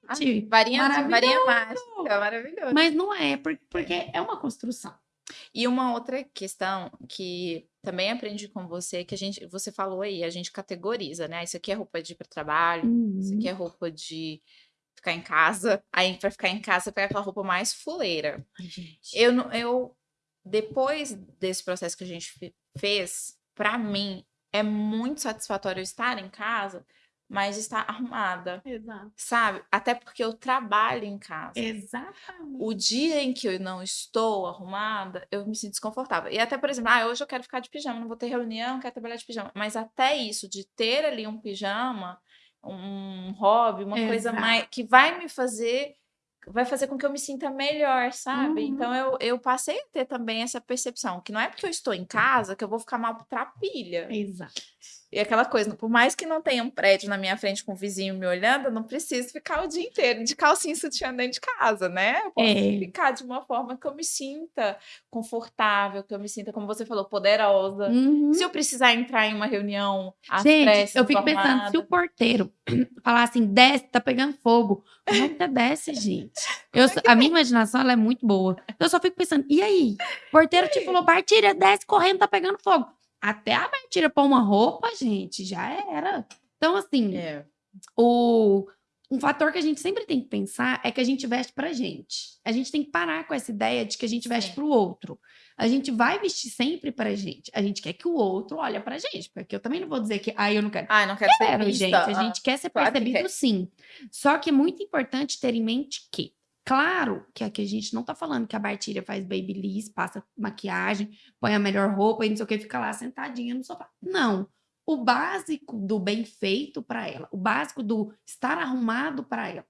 ah, varinha, maravilhoso. varinha mágica, maravilhoso. Mas não é, por- porque é uma construção. E uma outra questão que também aprendi com você, que a gente, você falou aí, a gente categoriza, né? Isso aqui é roupa de ir para trabalho, isso Uhum. aqui é roupa de ficar em casa. Aí para ficar em casa, pega aquela roupa mais fuleira. Ai, gente. Eu, não- eu depois desse processo que a gente fe- fez, para mim é muito satisfatório estar em casa, mas estar arrumada, Exato. sabe? Até porque eu trabalho em casa. Exatamente. O dia em que eu não estou arrumada, eu me sinto desconfortável. E até, por exemplo, ah, hoje eu quero ficar de pijama, não vou ter reunião, quero trabalhar de pijama. Mas até isso, de ter ali um pijama, um hobby, uma coisa Exato. mais que vai me fazer, vai fazer com que eu me sinta melhor, sabe? Uhum. Então eu, eu passei a ter também essa percepção, que não é porque eu estou em casa que eu vou ficar mal pra pilha. Exato. E aquela coisa, por mais que não tenha um prédio na minha frente com um vizinho me olhando, eu não preciso ficar o dia inteiro de calcinha e sutiã dentro de casa, né? Eu posso É. ficar de uma forma que eu me sinta confortável, que eu me sinta, como você falou, poderosa. Uhum. Se eu precisar entrar em uma reunião Gente, pressas, eu fico pensando, se o porteiro falar assim, desce, tá pegando fogo. Como é que desce, gente? Eu, só- a minha imaginação ela é muito boa. Eu só fico pensando, e aí? O porteiro te falou, Bartira, desce correndo, tá pegando fogo. Até a Bartira pôr uma roupa, gente, já era. Então, assim, É. o, um fator que a gente sempre tem que pensar é que a gente veste pra gente. A gente tem que parar com essa ideia de que a gente veste Sim. pro outro. A gente vai vestir sempre pra gente. A gente quer que o outro olhe pra gente. Porque eu também não vou dizer que, ah, eu não quero. Ai, não quero ser Quero, vista. gente. A Ah, gente quer ser claro que percebido quer. sim. Só que é muito importante ter em mente que, claro, que aqui a gente não tá falando que a Bartilha faz babyliss, passa maquiagem, põe a melhor roupa e não sei o que, fica lá sentadinha no sofá. Não. O básico do bem feito para ela, o básico do estar arrumado para ela.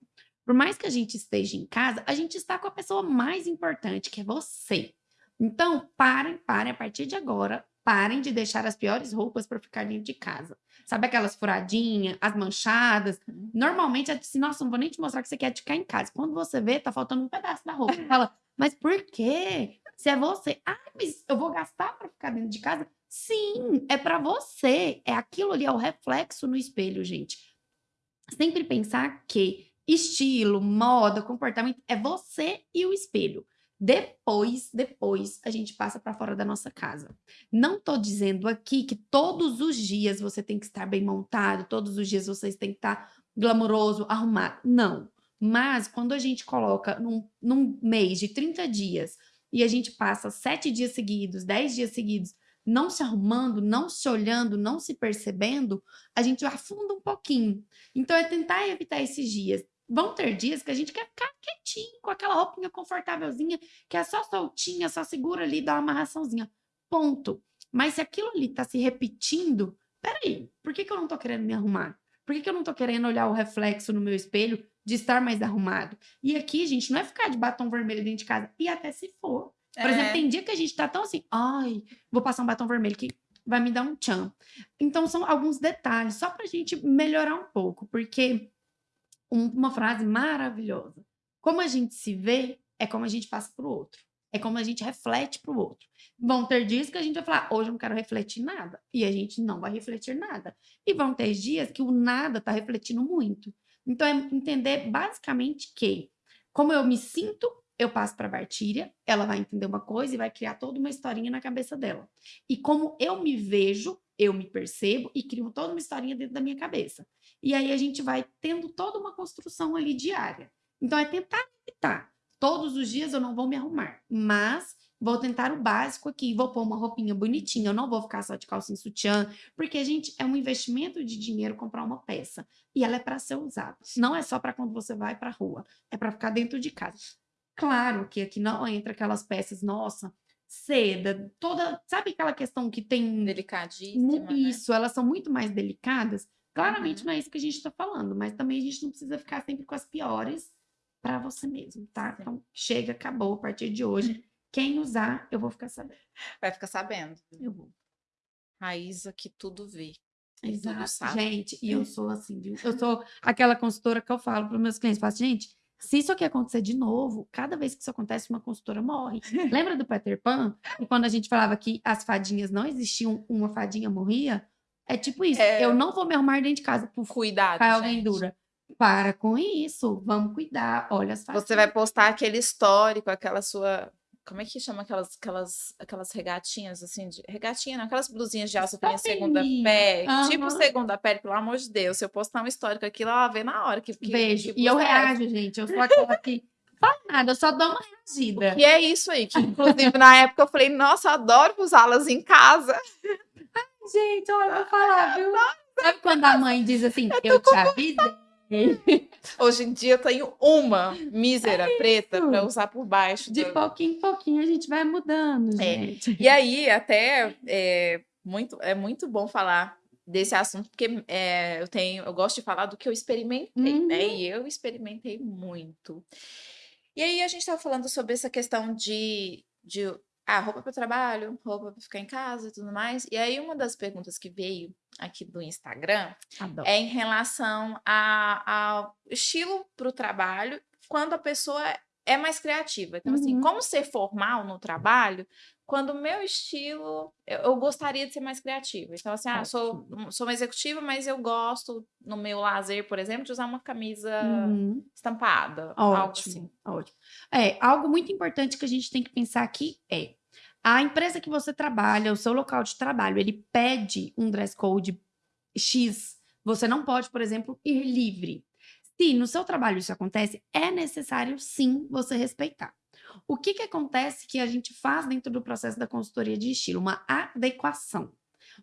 Por mais que a gente esteja em casa, a gente está com a pessoa mais importante, que é você. Então, parem, parem a partir de agora, parem de deixar as piores roupas para ficar dentro de casa. Sabe aquelas furadinhas, as manchadas? Normalmente é assim, nossa, não vou nem te mostrar que você quer ficar em casa. Quando você vê, tá faltando um pedaço da roupa. Você fala, mas por quê? Se é você, ah, mas eu vou gastar para ficar dentro de casa? Sim, é para você. É aquilo ali, é o reflexo no espelho, gente. Sempre pensar que estilo, moda, comportamento é você e o espelho. Depois, depois a gente passa para fora da nossa casa. Não tô dizendo aqui que todos os dias você tem que estar bem montado, todos os dias vocês têm que estar glamouroso, arrumado. Não. Mas quando a gente coloca num, num mês de 30 dias e a gente passa sete dias seguidos, 10 dias seguidos, não se arrumando, não se olhando, não se percebendo, a gente afunda um pouquinho. Então é tentar evitar esses dias. Vão ter dias que a gente quer ficar quietinho, com aquela roupinha confortávelzinha, que é só soltinha, só segura ali, dá uma amarraçãozinha. Ponto. Mas se aquilo ali tá se repetindo, peraí, por que, que eu não tô querendo me arrumar? Por que, que eu não tô querendo olhar o reflexo no meu espelho de estar mais arrumado? E aqui, gente, não é ficar de batom vermelho dentro de casa. E até se for. Por É. exemplo, tem dia que a gente tá tão assim, ai, vou passar um batom vermelho que vai me dar um tchan. Então, são alguns detalhes, só pra gente melhorar um pouco, porque um- uma frase maravilhosa. Como a gente se vê, é como a gente passa pro outro. É como a gente reflete pro outro. Vão ter dias que a gente vai falar, hoje eu não quero refletir nada. E a gente não vai refletir nada. E vão ter dias que o nada tá refletindo muito. Então, é entender basicamente que, como eu me sinto, eu passo para a Bartíria, ela vai entender uma coisa e vai criar toda uma historinha na cabeça dela. E como eu me vejo, eu me percebo e crio toda uma historinha dentro da minha cabeça. E aí a gente vai tendo toda uma construção ali diária. Então é tentar evitar. Todos os dias eu não vou me arrumar, mas vou tentar o básico aqui, vou pôr uma roupinha bonitinha, eu não vou ficar só de calcinha sutiã, porque a gente é um investimento de dinheiro comprar uma peça e ela é para ser usada. Não é só para quando você vai para a rua, é para ficar dentro de casa. Claro que aqui não entra aquelas peças, nossa, seda, toda, sabe aquela questão que tem delicadíssima, né? isso, né? elas são muito mais delicadas. Claramente uhum. não é isso que a gente está falando, mas também a gente não precisa ficar sempre com as piores para você mesmo, tá? Sim. Então, chega, acabou a partir de hoje. Quem usar, eu vou ficar sabendo. Vai ficar sabendo. Eu vou. Raíza que tudo vê. Exato, gente. E eu sou assim, viu? Eu sou aquela consultora que eu falo para meus clientes, falo assim, gente, se isso aqui acontecer de novo, cada vez que isso acontece, uma consultora morre. Lembra do Peter Pan? E quando a gente falava que as fadinhas não existiam, uma fadinha morria? É tipo isso. É... Eu não vou me arrumar dentro de casa. Por Cuidado, alguém gente. dura. Para com isso. Vamos cuidar. Olha as fadinhas. Você vai postar aquele histórico, aquela sua como é que chama aquelas, aquelas, aquelas regatinhas, assim, de, regatinha, não, aquelas blusinhas de alça que segunda pele, uhum. tipo segunda pele, pelo amor de Deus, se eu postar um histórico aqui, ela vê na hora que, que Vejo, que e eu reajo, gente, eu sou aquela que fala nada, eu só dou uma reagida. E é isso aí, que inclusive na época eu falei, nossa, adoro usá-las em casa. Ai, gente, olha, eu vou falar, viu? Sabe quando a mãe diz assim, eu, eu te avisei? Hoje em dia eu tenho uma mísera é preta para usar por baixo. De do... pouquinho em pouquinho a gente vai mudando, é. gente. É. E aí, até é muito, é muito bom falar desse assunto, porque é, eu tenho, eu gosto de falar do que eu experimentei, né? uhum. né? E eu experimentei muito. E aí a gente estava falando sobre essa questão de, de ah, roupa para o trabalho, roupa para ficar em casa e tudo mais. E aí, uma das perguntas que veio aqui do Instagram Adoro. é em relação ao estilo para o trabalho quando a pessoa é mais criativa. Então, assim, uhum. assim, como ser formal no trabalho quando o meu estilo, eu, eu, gostaria de ser mais criativa. Então, assim, ah, sou, sou uma executiva, mas eu gosto, no meu lazer, por exemplo, de usar uma camisa uhum. estampada. Ótimo, algo assim. ótimo. É, algo muito importante que a gente tem que pensar aqui é a empresa que você trabalha, o seu local de trabalho, ele pede um dress code X. Você não pode, por exemplo, ir livre. Se no seu trabalho isso acontece, é necessário sim você respeitar. O que, que acontece que a gente faz dentro do processo da consultoria de estilo? Uma adequação.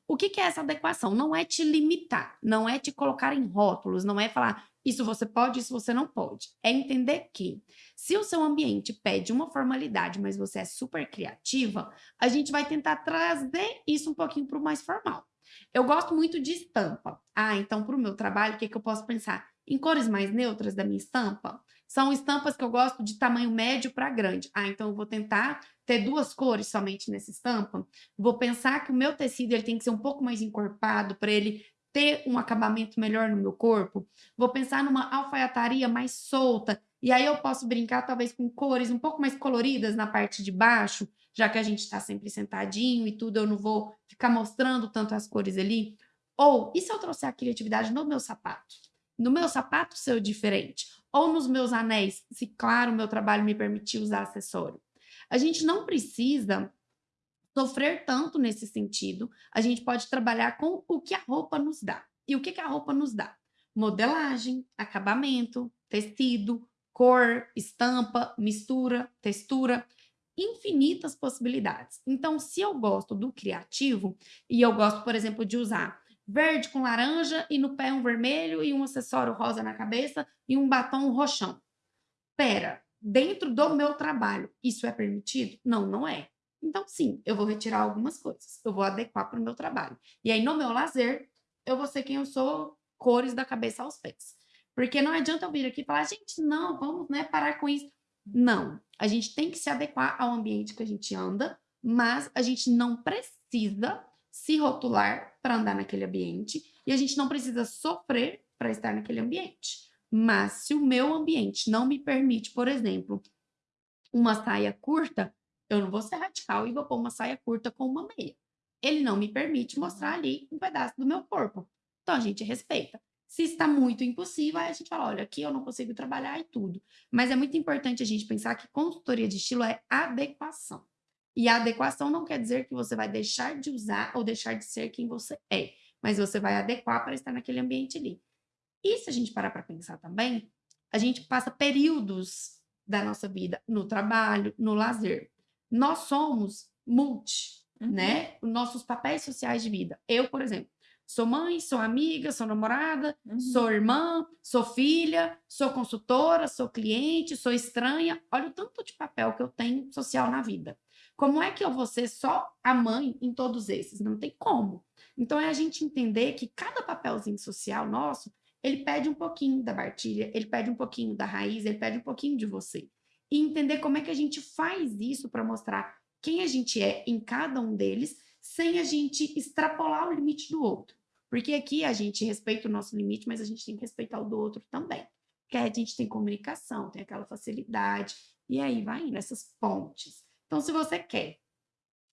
O que, que, é essa adequação? Não é te limitar, não é te colocar em rótulos, não é falar isso você pode, isso você não pode. É entender que se o seu ambiente pede uma formalidade, mas você é super criativa, a gente vai tentar trazer isso um pouquinho para o mais formal. Eu gosto muito de estampa. Ah, então para o meu trabalho, o que, que eu posso pensar? Em cores mais neutras da minha estampa? São estampas que eu gosto de tamanho médio para grande. Ah, então eu vou tentar ter duas cores somente nessa estampa. Vou pensar que o meu tecido ele tem que ser um pouco mais encorpado para ele ter um acabamento melhor no meu corpo. Vou pensar numa alfaiataria mais solta. E aí eu posso brincar talvez com cores um pouco mais coloridas na parte de baixo, já que a gente está sempre sentadinho e tudo, eu não vou ficar mostrando tanto as cores ali. Ou, e se eu trouxer a criatividade no meu sapato? No meu sapato ser diferente? ou nos meus anéis, se claro meu trabalho me permitir usar acessório. A gente não precisa sofrer tanto nesse sentido, a gente pode trabalhar com o que a roupa nos dá. E o que, que a roupa nos dá? Modelagem, acabamento, tecido, cor, estampa, mistura, textura, infinitas possibilidades. Então, se eu gosto do criativo e eu gosto, por exemplo, de usar verde com laranja e no pé um vermelho e um acessório rosa na cabeça e um batom roxão. Pera, dentro do meu trabalho, isso é permitido? Não, não é. Então, sim, eu vou retirar algumas coisas, eu vou adequar para o meu trabalho. E aí, no meu lazer, eu vou ser quem eu sou, cores da cabeça aos pés. Porque não adianta eu vir aqui e falar, gente, não, vamos né, parar com isso. Não, a gente tem que se adequar ao ambiente que a gente anda, mas a gente não precisa se rotular para andar naquele ambiente e a gente não precisa sofrer para estar naquele ambiente. Mas se o meu ambiente não me permite, por exemplo, uma saia curta, eu não vou ser radical e vou pôr uma saia curta com uma meia. Ele não me permite mostrar ali um pedaço do meu corpo. Então a gente respeita. Se está muito impossível, aí a gente fala: olha, aqui eu não consigo trabalhar e tudo. Mas é muito importante a gente pensar que consultoria de estilo é adequação. E a adequação não quer dizer que você vai deixar de usar ou deixar de ser quem você é, mas você vai adequar para estar naquele ambiente ali. E se a gente parar para pensar também, a gente passa períodos da nossa vida no trabalho, no lazer. Nós somos multi, uhum. né? Nossos papéis sociais de vida. Eu, por exemplo, Sou mãe, sou amiga, sou namorada, uhum. sou irmã, sou filha, sou consultora, sou cliente, sou estranha. Olha o tanto de papel que eu tenho social na vida. Como é que eu vou ser só a mãe em todos esses? Não tem como. Então é a gente entender que cada papelzinho social nosso, ele pede um pouquinho da partilha, ele pede um pouquinho da raiz, ele pede um pouquinho de você. E entender como é que a gente faz isso para mostrar quem a gente é em cada um deles sem a gente extrapolar o limite do outro. Porque aqui a gente respeita o nosso limite, mas a gente tem que respeitar o do outro também. Porque a gente tem comunicação, tem aquela facilidade, e aí vai indo essas pontes. Então, se você quer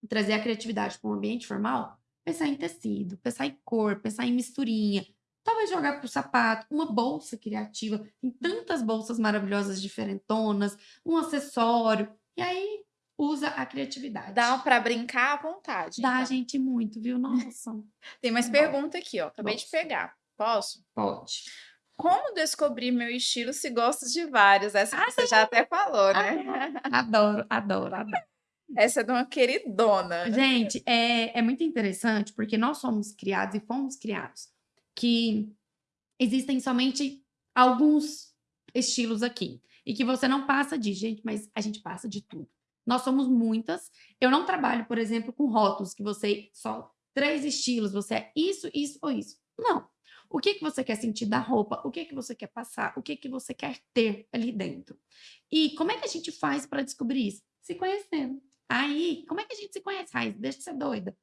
trazer a criatividade para um ambiente formal, pensar em tecido, pensar em cor, pensar em misturinha, talvez jogar para o sapato, uma bolsa criativa, tem tantas bolsas maravilhosas, diferentonas, um acessório, e aí usa a criatividade. Dá para brincar à vontade. Dá, então. gente, muito, viu? Nossa. Tem mais pergunta aqui, ó. Acabei Posso. de pegar. Posso? Pode. Como descobrir meu estilo se gosto de vários? Essa ah, você já até falou, né? Adoro, adoro, adoro. Essa é de uma queridona. Gente, é, é muito interessante porque nós somos criados e fomos criados que existem somente alguns estilos aqui. E que você não passa de, gente, mas a gente passa de tudo. Nós somos muitas. Eu não trabalho, por exemplo, com rótulos, que você só três estilos, você é isso, isso ou isso. Não. O que, que você quer sentir da roupa? O que, que você quer passar? O que, que você quer ter ali dentro? E como é que a gente faz para descobrir isso? Se conhecendo. Aí, como é que a gente se conhece, Raiz? Deixa de ser doida.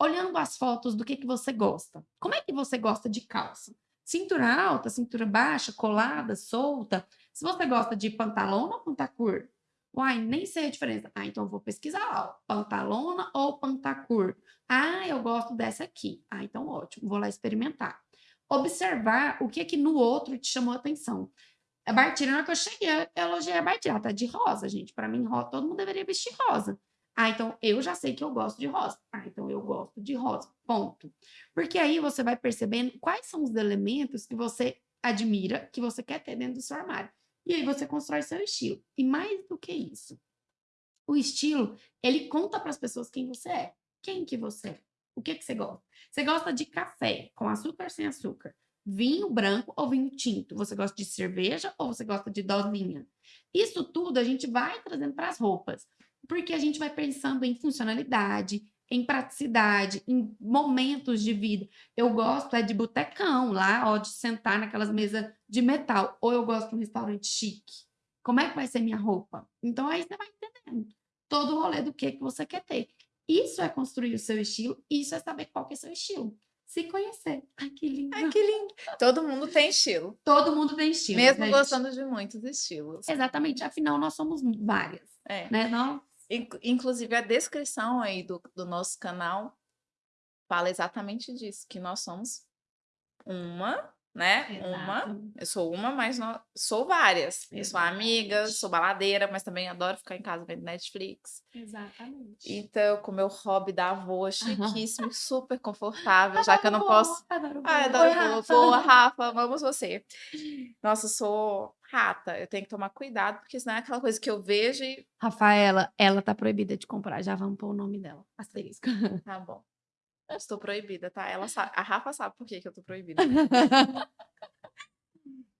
Olhando as fotos do que, que você gosta. Como é que você gosta de calça? Cintura alta, cintura baixa, colada, solta. Se você gosta de pantalão ou pantacur, Uai, nem sei a diferença. Ah, então vou pesquisar ó, pantalona ou pantacur. Ah, eu gosto dessa aqui. Ah, então ótimo, vou lá experimentar. Observar o que é que no outro te chamou a atenção. A Bartira, na hora que eu cheguei, eu elogiei a Bartira. Ela tá de rosa, gente. Para mim, todo mundo deveria vestir rosa. Ah, então eu já sei que eu gosto de rosa. Ah, então eu gosto de rosa. Ponto. Porque aí você vai percebendo quais são os elementos que você admira, que você quer ter dentro do seu armário. E aí você constrói seu estilo. E mais do que isso, o estilo, ele conta para as pessoas quem você é. Quem que você é? O que que você gosta? Você gosta de café com açúcar sem açúcar? Vinho branco ou vinho tinto? Você gosta de cerveja ou você gosta de dosinha? Isso tudo a gente vai trazendo para as roupas, porque a gente vai pensando em funcionalidade, em praticidade, em momentos de vida. Eu gosto é de botecão lá, ó, de sentar naquelas mesas de metal, ou eu gosto de um restaurante chique. Como é que vai ser minha roupa? Então aí você vai entendendo todo o rolê do que que você quer ter. Isso é construir o seu estilo, isso é saber qual que é o seu estilo. Se conhecer. Ai, que lindo. Ai, que lindo. Todo mundo tem estilo. Todo mundo tem estilo. Mesmo gostando de muitos estilos. Exatamente. Afinal, nós somos várias. É. Né? Não? Inclusive, a descrição aí do, do nosso canal fala exatamente disso, que nós somos uma, né? Exato. Uma. Eu sou uma, mas não, sou várias. Exatamente. Eu sou amiga, sou baladeira, mas também adoro ficar em casa vendo Netflix. Exatamente. Então, com meu hobby da avó, chiquíssimo, uhum. super confortável, já que eu não posso. Adoro Ai, adoro Boa, Rafa, amamos você. Nossa, sou rata. Eu tenho que tomar cuidado, porque senão é aquela coisa que eu vejo e. Rafaela, ela tá proibida de comprar. Já vamos pôr o nome dela. Asterisco. Tá bom. Eu estou proibida, tá? Ela sabe, a Rafa sabe por que, que eu tô proibida.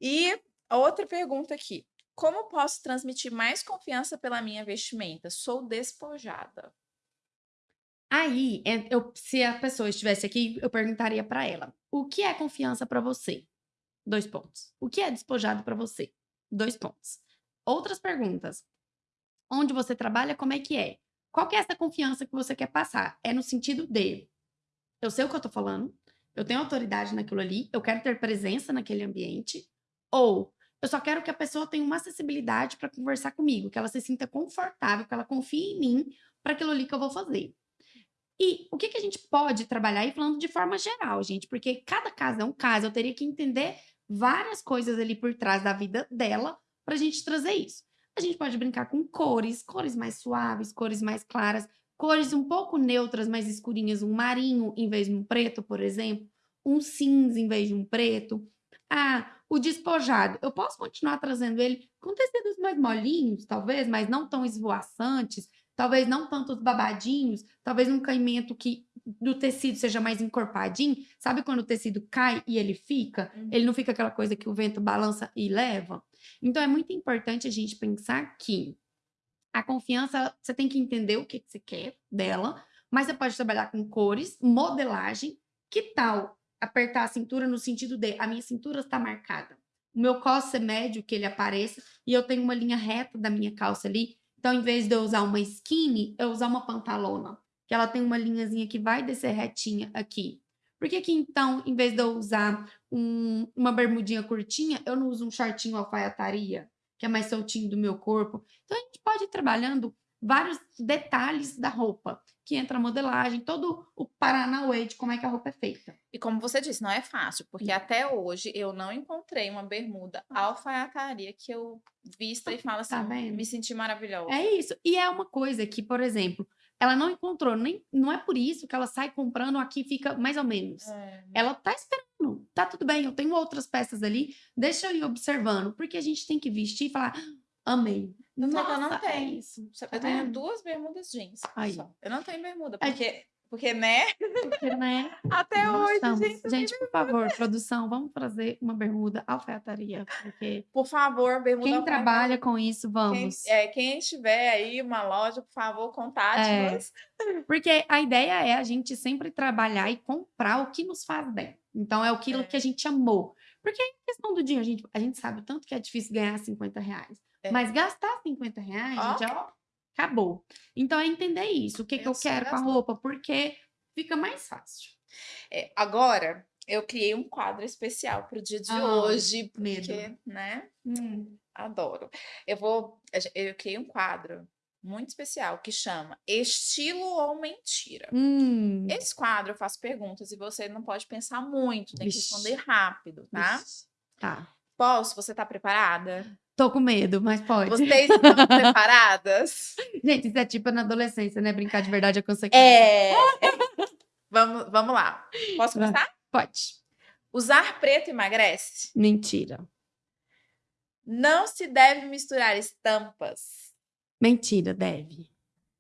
e outra pergunta aqui. Como posso transmitir mais confiança pela minha vestimenta? Sou despojada. Aí, é, eu, se a pessoa estivesse aqui, eu perguntaria para ela: o que é confiança para você? Dois pontos. O que é despojado para você? Dois pontos. Outras perguntas. Onde você trabalha, como é que é? Qual que é essa confiança que você quer passar? É no sentido de eu sei o que eu tô falando, eu tenho autoridade naquilo ali, eu quero ter presença naquele ambiente, ou eu só quero que a pessoa tenha uma acessibilidade para conversar comigo, que ela se sinta confortável, que ela confie em mim para aquilo ali que eu vou fazer. E o que, que a gente pode trabalhar aí falando de forma geral, gente? Porque cada caso é um caso, eu teria que entender várias coisas ali por trás da vida dela para a gente trazer isso. A gente pode brincar com cores, cores mais suaves, cores mais claras, cores um pouco neutras, mais escurinhas, um marinho em vez de um preto, por exemplo, um cinza em vez de um preto. Ah, o despojado, eu posso continuar trazendo ele com tecidos mais molinhos, talvez, mas não tão esvoaçantes, talvez não tantos babadinhos, talvez um caimento que do tecido seja mais encorpadinho. Sabe quando o tecido cai e ele fica? Uhum. Ele não fica aquela coisa que o vento balança e leva? Então é muito importante a gente pensar que a confiança, você tem que entender o que, que você quer dela, mas você pode trabalhar com cores, modelagem. Que tal apertar a cintura no sentido de a minha cintura está marcada? O meu cos é médio, que ele apareça, e eu tenho uma linha reta da minha calça ali. Então, em vez de eu usar uma skinny, eu usar uma pantalona, que ela tem uma linhazinha que vai descer retinha aqui. Por que que então, em vez de eu usar um, uma bermudinha curtinha, eu não uso um shortinho alfaiataria? que é mais soltinho do meu corpo. Então a gente pode ir trabalhando vários detalhes da roupa, que entra a modelagem, todo o paranauê de como é que a roupa é feita. E como você disse, não é fácil, porque Sim. até hoje eu não encontrei uma bermuda alfaiataria que eu vista e fala tá assim, tá me senti maravilhosa. É isso. E é uma coisa que, por exemplo, ela não encontrou, nem não é por isso que ela sai comprando aqui fica mais ou menos. É. Ela tá esperando, tá tudo bem, eu tenho outras peças ali, deixa eu ir observando, porque a gente tem que vestir e falar, ah, amei. Não, Nossa, eu não é tenho. É isso. Eu tenho duas bermudas jeans. Aí. Só. Eu não tenho bermuda, porque é. Porque, né? Porque, né? Até hoje, gente. Gente, por favor, produção, vamos trazer uma bermuda alfaiataria. Porque por favor, bermuda Quem trabalha com isso, vamos. Quem, é, quem tiver aí uma loja, por favor, contate-nos. É, porque a ideia é a gente sempre trabalhar e comprar o que nos faz bem. Então, é aquilo é. que a gente amou. Porque em questão do dia, a gente, a gente sabe o tanto que é difícil ganhar 50 reais. É. Mas gastar 50 reais, oh. gente, ó, acabou. Então é entender isso, o que, que eu quero com a roupa, porque fica mais fácil. É, agora, eu criei um quadro especial para o dia de ah, hoje, porque, medo. né? Hum, adoro. Eu vou, eu criei um quadro muito especial que chama Estilo ou Mentira. Hum. Esse quadro eu faço perguntas e você não pode pensar muito, tem que responder rápido, tá? Tá. Posso? Você tá preparada? Tô com medo, mas pode. Vocês estão preparadas? Gente, isso é tipo na adolescência, né? Brincar de verdade é consequência. É. vamos, vamos lá. Posso começar? Pode. Usar preto emagrece? Mentira. Não se deve misturar estampas? Mentira, deve.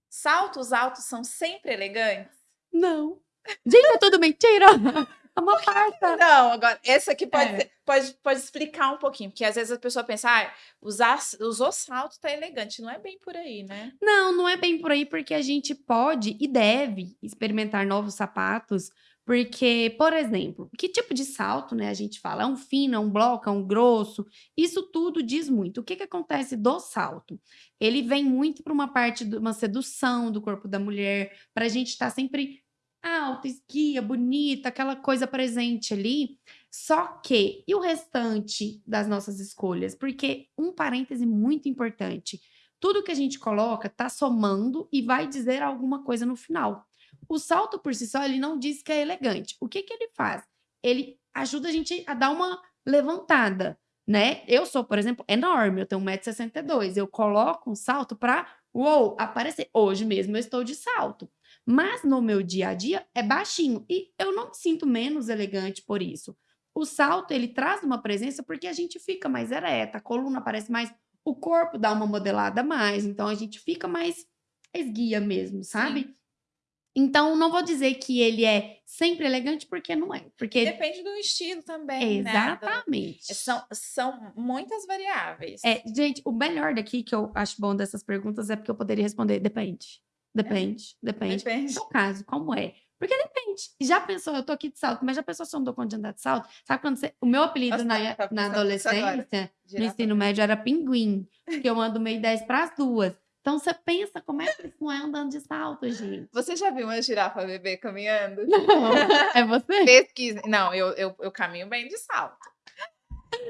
Saltos altos são sempre elegantes? Não. Gente, é tudo mentira. É uma farsa. Não, agora, esse aqui pode, é. pode, pode explicar um pouquinho, porque às vezes a pessoa pensa, ah, usar, usou salto tá elegante. Não é bem por aí, né? Não, não é bem por aí, porque a gente pode e deve experimentar novos sapatos. Porque, por exemplo, que tipo de salto, né, a gente fala? É um fino, é um bloco, é um grosso? Isso tudo diz muito. O que, que acontece do salto? Ele vem muito para uma parte de uma sedução do corpo da mulher, para a gente estar tá sempre alta, esguia, bonita, aquela coisa presente ali. Só que, e o restante das nossas escolhas? Porque um parêntese muito importante: tudo que a gente coloca tá somando e vai dizer alguma coisa no final. O salto por si só, ele não diz que é elegante. O que, que ele faz? Ele ajuda a gente a dar uma levantada, né? Eu sou, por exemplo, enorme, eu tenho 1,62m. Eu coloco um salto para, uou, aparecer. Hoje mesmo eu estou de salto. Mas no meu dia a dia é baixinho e eu não me sinto menos elegante por isso. O salto, ele traz uma presença porque a gente fica mais ereta, a coluna parece mais, o corpo dá uma modelada mais, então a gente fica mais esguia mesmo, sabe? Sim. Então, não vou dizer que ele é sempre elegante, porque não é. Porque... Depende do estilo também, né, Exatamente. Né? São, são muitas variáveis. É, gente, o melhor daqui que eu acho bom dessas perguntas é porque eu poderia responder, depende. Depende, é. depende. Depende. No caso, como é? Porque depende. Já pensou, eu tô aqui de salto, mas já pensou se eu não dou conta de andar de salto? Sabe quando você. O meu apelido Nossa, na, tá na adolescência, no ensino médio, era pinguim. Porque eu ando meio 10 para as duas. Então você pensa como é que isso não é andando de salto, gente. Você já viu uma girafa bebê caminhando? Não. É você? Pesquisa. Não, eu, eu, eu caminho bem de salto.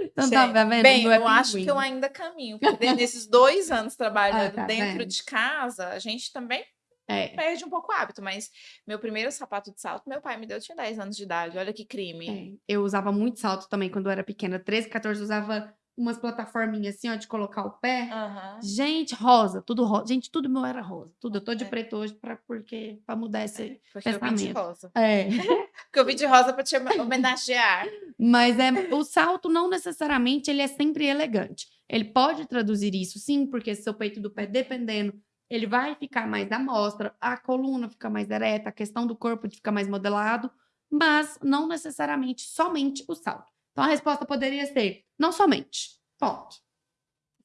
Então tá vendo? Bem, é eu acho que eu ainda caminho. Porque nesses dois anos trabalhando ah, tá dentro vendo? de casa, a gente também é. perde um pouco o hábito. Mas meu primeiro sapato de salto, meu pai me deu, eu tinha 10 anos de idade. Olha que crime. É. Eu usava muito salto também quando eu era pequena. 13, 14, usava umas plataforminhas assim, ó, de colocar o pé. Aham. Gente, rosa, tudo rosa. Gente, tudo meu era rosa. Tudo. Eu tô de É. preto hoje pra, porque, pra mudar esse Porque eu vim de rosa. É. Porque eu vim de rosa pra te home- homenagear. Mas é, o salto não necessariamente ele é sempre elegante. Ele pode traduzir isso, sim, porque seu peito do pé, dependendo, ele vai ficar mais à mostra, a coluna fica mais ereta, a questão do corpo de ficar mais modelado, mas não necessariamente somente o salto. Então a resposta poderia ser não somente. Ponto.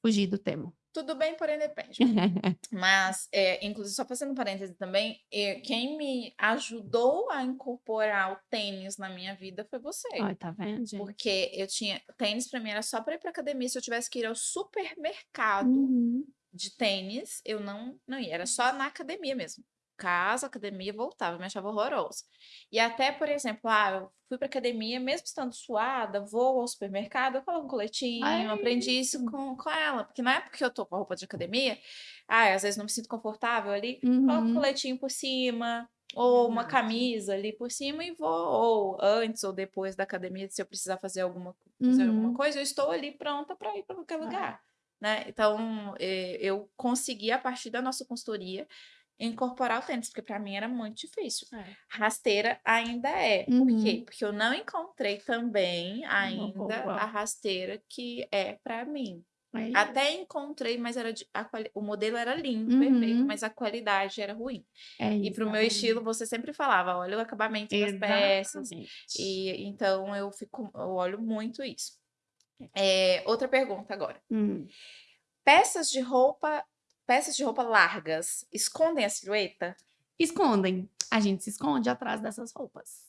Fugir do tema. Tudo bem, porém depende. Mas, é, inclusive, só fazendo parêntese também, é, quem me ajudou a incorporar o tênis na minha vida foi você. Ai, tá vendo, gente? Porque eu tinha. Tênis pra mim era só pra ir pra academia. Se eu tivesse que ir ao supermercado Uhum. de tênis, eu não, não ia. Era só na academia mesmo. Casa, academia, voltava. Me achava horroroso. E até, por exemplo, ah, eu fui pra academia, mesmo estando suada, vou ao supermercado, eu coloco um coletinho. Ai. Aprendi isso com, com ela. Porque não é porque eu tô com a roupa de academia, ah, às vezes não me sinto confortável ali, coloco um Uhum. coletinho por cima. Ou uma camisa ali por cima e vou, ou antes ou depois da academia, se eu precisar fazer alguma, fazer alguma Uhum. coisa, eu estou ali pronta para ir para qualquer Ah. lugar, né? Então, eh, eu consegui, a partir da nossa consultoria, incorporar o tênis, porque para mim era muito difícil. É. Rasteira ainda é. Por quê? Uhum. Porque eu não encontrei também ainda a rasteira que é para mim. É Até encontrei, mas era de- a o modelo era lindo, perfeito, Uhum. mas a qualidade era ruim. É E isso, pro meu exatamente. estilo, você sempre falava, olha o acabamento das peças. E então eu fico, eu olho muito isso. É, outra pergunta agora. Hum. Peças de roupa, peças de roupa largas escondem a silhueta? Escondem. A gente se esconde atrás dessas roupas.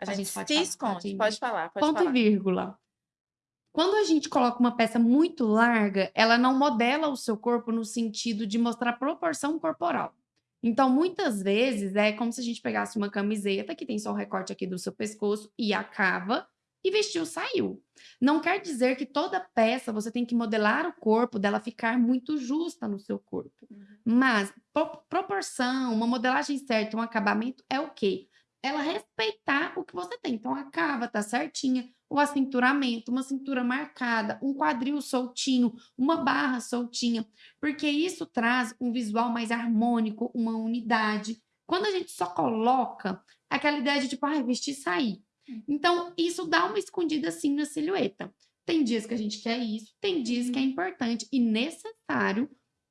A A gente gente pode se falar, esconde. pode- Pode falar, pode Ponto falar. e vírgula. Quando a gente coloca uma peça muito larga, ela não modela o seu corpo no sentido de mostrar proporção corporal. Então, muitas vezes, é como se a gente pegasse uma camiseta que tem só o recorte aqui do seu pescoço e acaba e vestiu, saiu. Não quer dizer que toda peça você tem que modelar o corpo dela ficar muito justa no seu corpo. Uhum. Mas pro- proporção, uma modelagem certa, um acabamento é o quê? Ela respeitar o que você tem. Então a cava tá certinha, o acinturamento, uma cintura marcada, um quadril soltinho, uma barra soltinha, porque isso traz um visual mais harmônico, uma unidade. Quando a gente só coloca aquela ideia de tipo, ah, vestir e sair. Então, isso dá uma escondida assim na silhueta. Tem dias que a gente quer isso, tem dias que é importante e necessário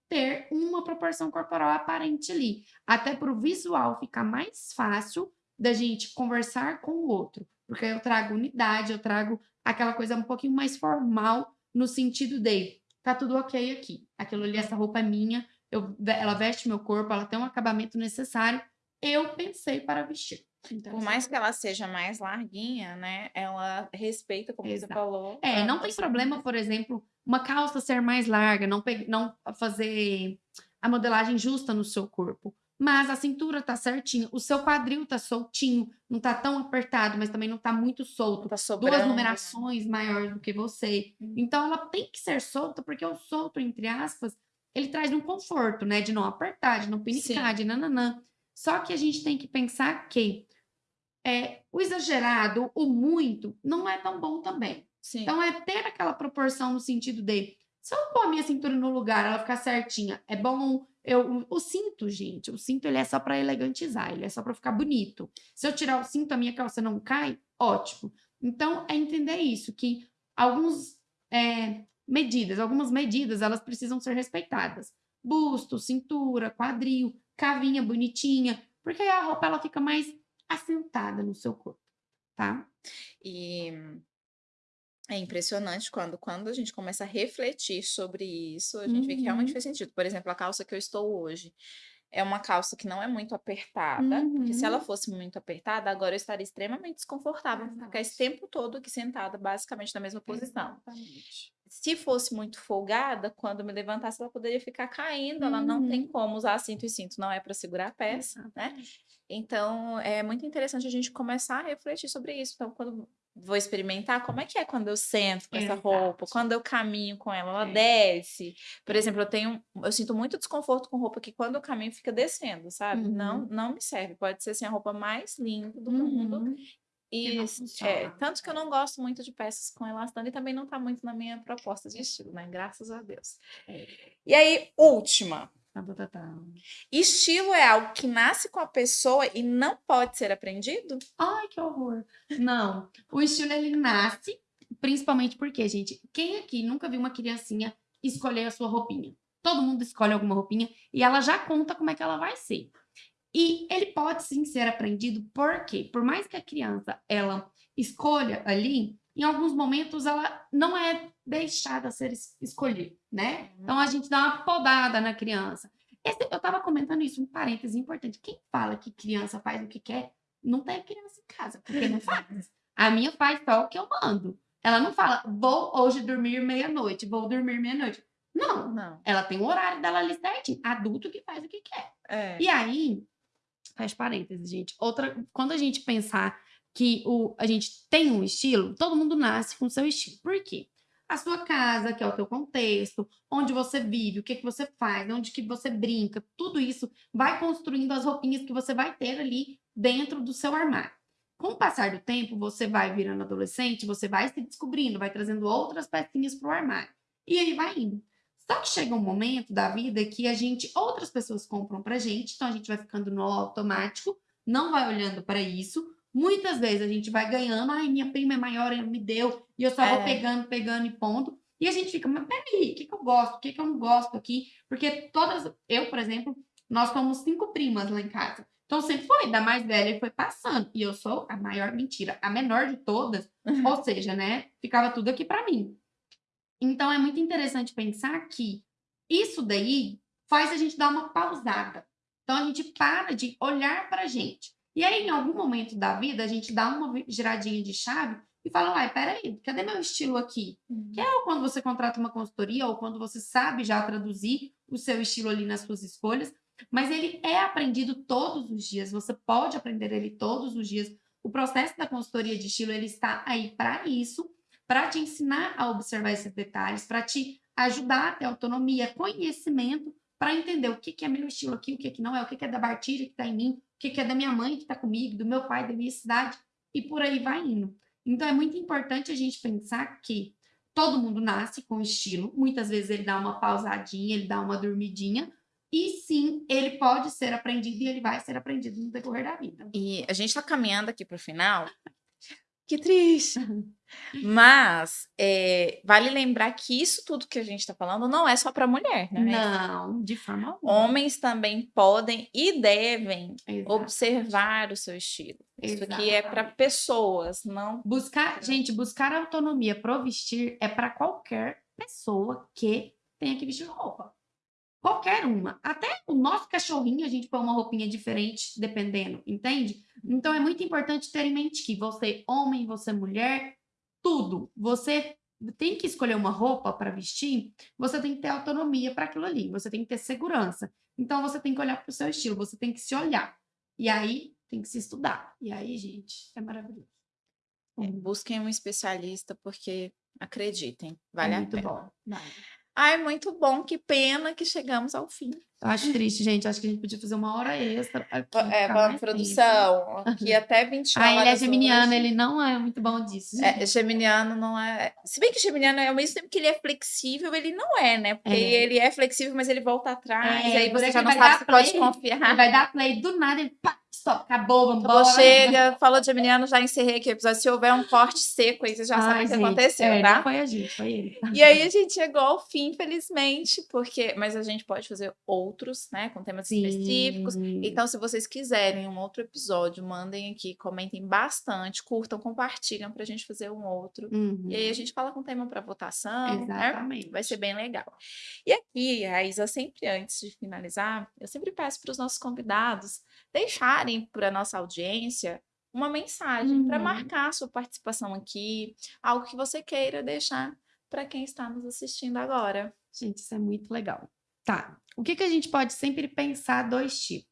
ter uma proporção corporal aparente ali, até para o visual ficar mais fácil da gente conversar com o outro, porque eu trago unidade, eu trago aquela coisa um pouquinho mais formal no sentido de tá tudo ok aqui, aquilo ali, essa roupa é minha, eu, ela veste meu corpo, ela tem um acabamento necessário, eu pensei para vestir. Então, Por mais que ela seja mais larguinha, né? Ela respeita, como você Exato. falou. É, a- não a tem problema, por exemplo, uma calça ser mais larga, não, pe- não fazer a modelagem justa no seu corpo. Mas a cintura tá certinha, o seu quadril tá soltinho, não tá tão apertado, mas também não tá muito solto. Tá sobrando. Duas né? numerações maiores do que você. Hum. Então ela tem que ser solta, porque o solto, entre aspas, ele traz um conforto, né? De não apertar, de não pinicar, de nananã. Só que a gente tem que pensar que é, o exagerado, o muito, não é tão bom também. Sim. Então é ter aquela proporção no sentido de se eu pôr a minha cintura no lugar, ela ficar certinha, é bom. Eu, o, cinto, gente, o cinto ele é só para elegantizar, ele é só para ficar bonito. Se eu tirar o cinto, a minha calça não cai, ótimo. Então é entender isso, que alguns é, medidas, algumas medidas, elas precisam ser respeitadas. Busto, cintura, quadril, cavinha bonitinha, porque aí a roupa ela fica mais assentada no seu corpo, tá? E é impressionante quando, quando a gente começa a refletir sobre isso, a gente vê que realmente Uhum. faz sentido. Por exemplo, a calça que eu estou hoje é uma calça que não é muito apertada, porque se ela Uhum. fosse muito apertada, agora eu estaria extremamente desconfortável, vou ficar esse tempo todo aqui sentada, basicamente na mesma posição. Exatamente. Se fosse muito folgada, quando me levantasse, ela poderia ficar caindo, ela não tem Uhum. como usar cinto e cinto, não é para segurar a peça, né? Exatamente. Então, é muito interessante a gente começar a refletir sobre isso. Então, quando vou experimentar, como é que é quando eu sento com essa roupa, quando eu caminho com ela, ela É. desce. Por exemplo, eu tenho, eu sinto muito desconforto com roupa que quando eu caminho fica descendo, sabe? Não, Uhum. não me serve. Pode ser assim a roupa mais linda do mundo Uhum. E não é, tanto que eu não gosto muito de peças com elastano e também não tá muito na minha proposta de estilo, né? Graças a Deus. É. E aí, última. Tá, tá, tá. Estilo é algo que nasce com a pessoa e não pode ser aprendido? Ai, que horror. Não, o estilo ele nasce, principalmente porque, gente, quem aqui nunca viu uma criancinha escolher a sua roupinha? Todo mundo escolhe alguma roupinha e ela já conta como é que ela vai ser. E ele pode sim ser aprendido, porque por mais que a criança ela escolha ali, em alguns momentos ela não é deixada ser es- escolhida, né? Então a gente dá uma podada na criança. Esse- eu tava comentando isso, um parêntese importante. Quem fala que criança faz o que quer, não tem criança em casa, porque não faz. A minha faz só o que eu mando. Ela não fala, vou hoje dormir meia-noite, vou dormir meia-noite. Não, Não. ela tem o horário dela ali certinho. Adulto que faz o que quer. É. E aí, fecha parênteses, gente. Outra, quando a gente pensar que o, a gente tem um estilo, todo mundo nasce com seu estilo. Por quê? A sua casa, que é o teu contexto, onde você vive, o que, que você faz, onde que você brinca, tudo isso vai construindo as roupinhas que você vai ter ali dentro do seu armário. Com o passar do tempo, você vai virando adolescente, você vai se descobrindo, vai trazendo outras pecinhas para o armário. E aí vai indo. Só que chega um momento da vida que a gente, outras pessoas compram pra gente, então a gente vai ficando no automático, não vai olhando para isso. Muitas vezes a gente vai ganhando, ai, minha prima é maior, ela me deu, e eu só vou É. pegando, pegando e ponto. E a gente fica, mas peraí, o que, que eu gosto, o que, que eu não gosto aqui? Porque todas, eu, por exemplo, nós somos cinco primas lá em casa. Então sempre foi, da mais velha e foi passando. E eu sou a maior mentira, a menor de todas, ou seja, né, ficava tudo aqui pra mim. Então é muito interessante pensar que isso daí faz a gente dar uma pausada. Então a gente para de olhar pra gente. E aí, em algum momento da vida, a gente dá uma giradinha de chave e fala: Uai, peraí, cadê meu estilo aqui? Que é quando você contrata uma consultoria ou quando você sabe já traduzir o seu estilo ali nas suas escolhas, mas ele é aprendido todos os dias, você pode aprender ele todos os dias. O processo da consultoria de estilo ele está aí para isso, para te ensinar a observar esses detalhes, para te ajudar a ter autonomia, conhecimento, para entender o que, que é meu estilo aqui, o que, que não é, o que, que é da Bartilha que está em mim, o que, que é da minha mãe que está comigo, do meu pai, da minha cidade, e por aí vai indo. Então é muito importante a gente pensar que todo mundo nasce com estilo, muitas vezes ele dá uma pausadinha, ele dá uma dormidinha, e sim, ele pode ser aprendido e ele vai ser aprendido no decorrer da vida. E a gente tá caminhando aqui pro final. Que triste. Mas é, vale lembrar que isso tudo que a gente tá falando não é só para mulher, né? Não, de forma alguma. Homens também podem e devem Exato. observar o seu estilo. Isso aqui é para pessoas, não Buscar, gente, buscar autonomia pro vestir é para qualquer pessoa que tenha que vestir roupa. Qualquer uma. Até o nosso cachorrinho a gente põe uma roupinha diferente, dependendo, entende? Então é muito importante ter em mente que você, homem, você, mulher, tudo. Você tem que escolher uma roupa para vestir, você tem que ter autonomia para aquilo ali, você tem que ter segurança. Então você tem que olhar para o seu estilo, você tem que se olhar. E aí tem que se estudar. E aí, gente, é maravilhoso. É, busquem um especialista porque acreditem, vale é a muito pena. bom. Vale. Ai, muito bom, que pena que chegamos ao fim. Acho triste, gente. Acho que a gente podia fazer uma hora extra. Aqui, É, mais produção, aqui até 21 tempo. Ah, ele é horas geminiano, hoje. ele não é muito bom disso. É, geminiano não é. Se bem que geminiano é ao mesmo tempo que ele é flexível, ele não é, né? Porque É. ele é flexível, mas ele volta atrás, É, aí você já não sabe se pode confiar. Ele vai dar play do nada, ele pá, stop, acabou, vambora. Acabou, chega, falou de geminiano, já encerrei aqui o episódio. Se houver um corte seco, aí você já sabe Ai, o que aconteceu, é, tá? Foi a gente, foi ele. E aí a gente chegou ao fim, infelizmente, porque. Mas a gente pode fazer outros, né? Com temas específicos. Então, se vocês quiserem um outro episódio, mandem aqui, comentem bastante, curtam, compartilham pra gente fazer um outro. Uhum. E aí a gente fala com tema para votação, né? Exatamente. Vai ser bem legal. E aqui, Raíssa, sempre antes de finalizar, eu sempre peço para os nossos convidados deixarem para a nossa audiência uma mensagem para Uhum. marcar a sua participação aqui, algo que você queira deixar para quem está nos assistindo agora. Gente, isso é muito legal. Tá. O que, que a gente pode sempre pensar do estilo?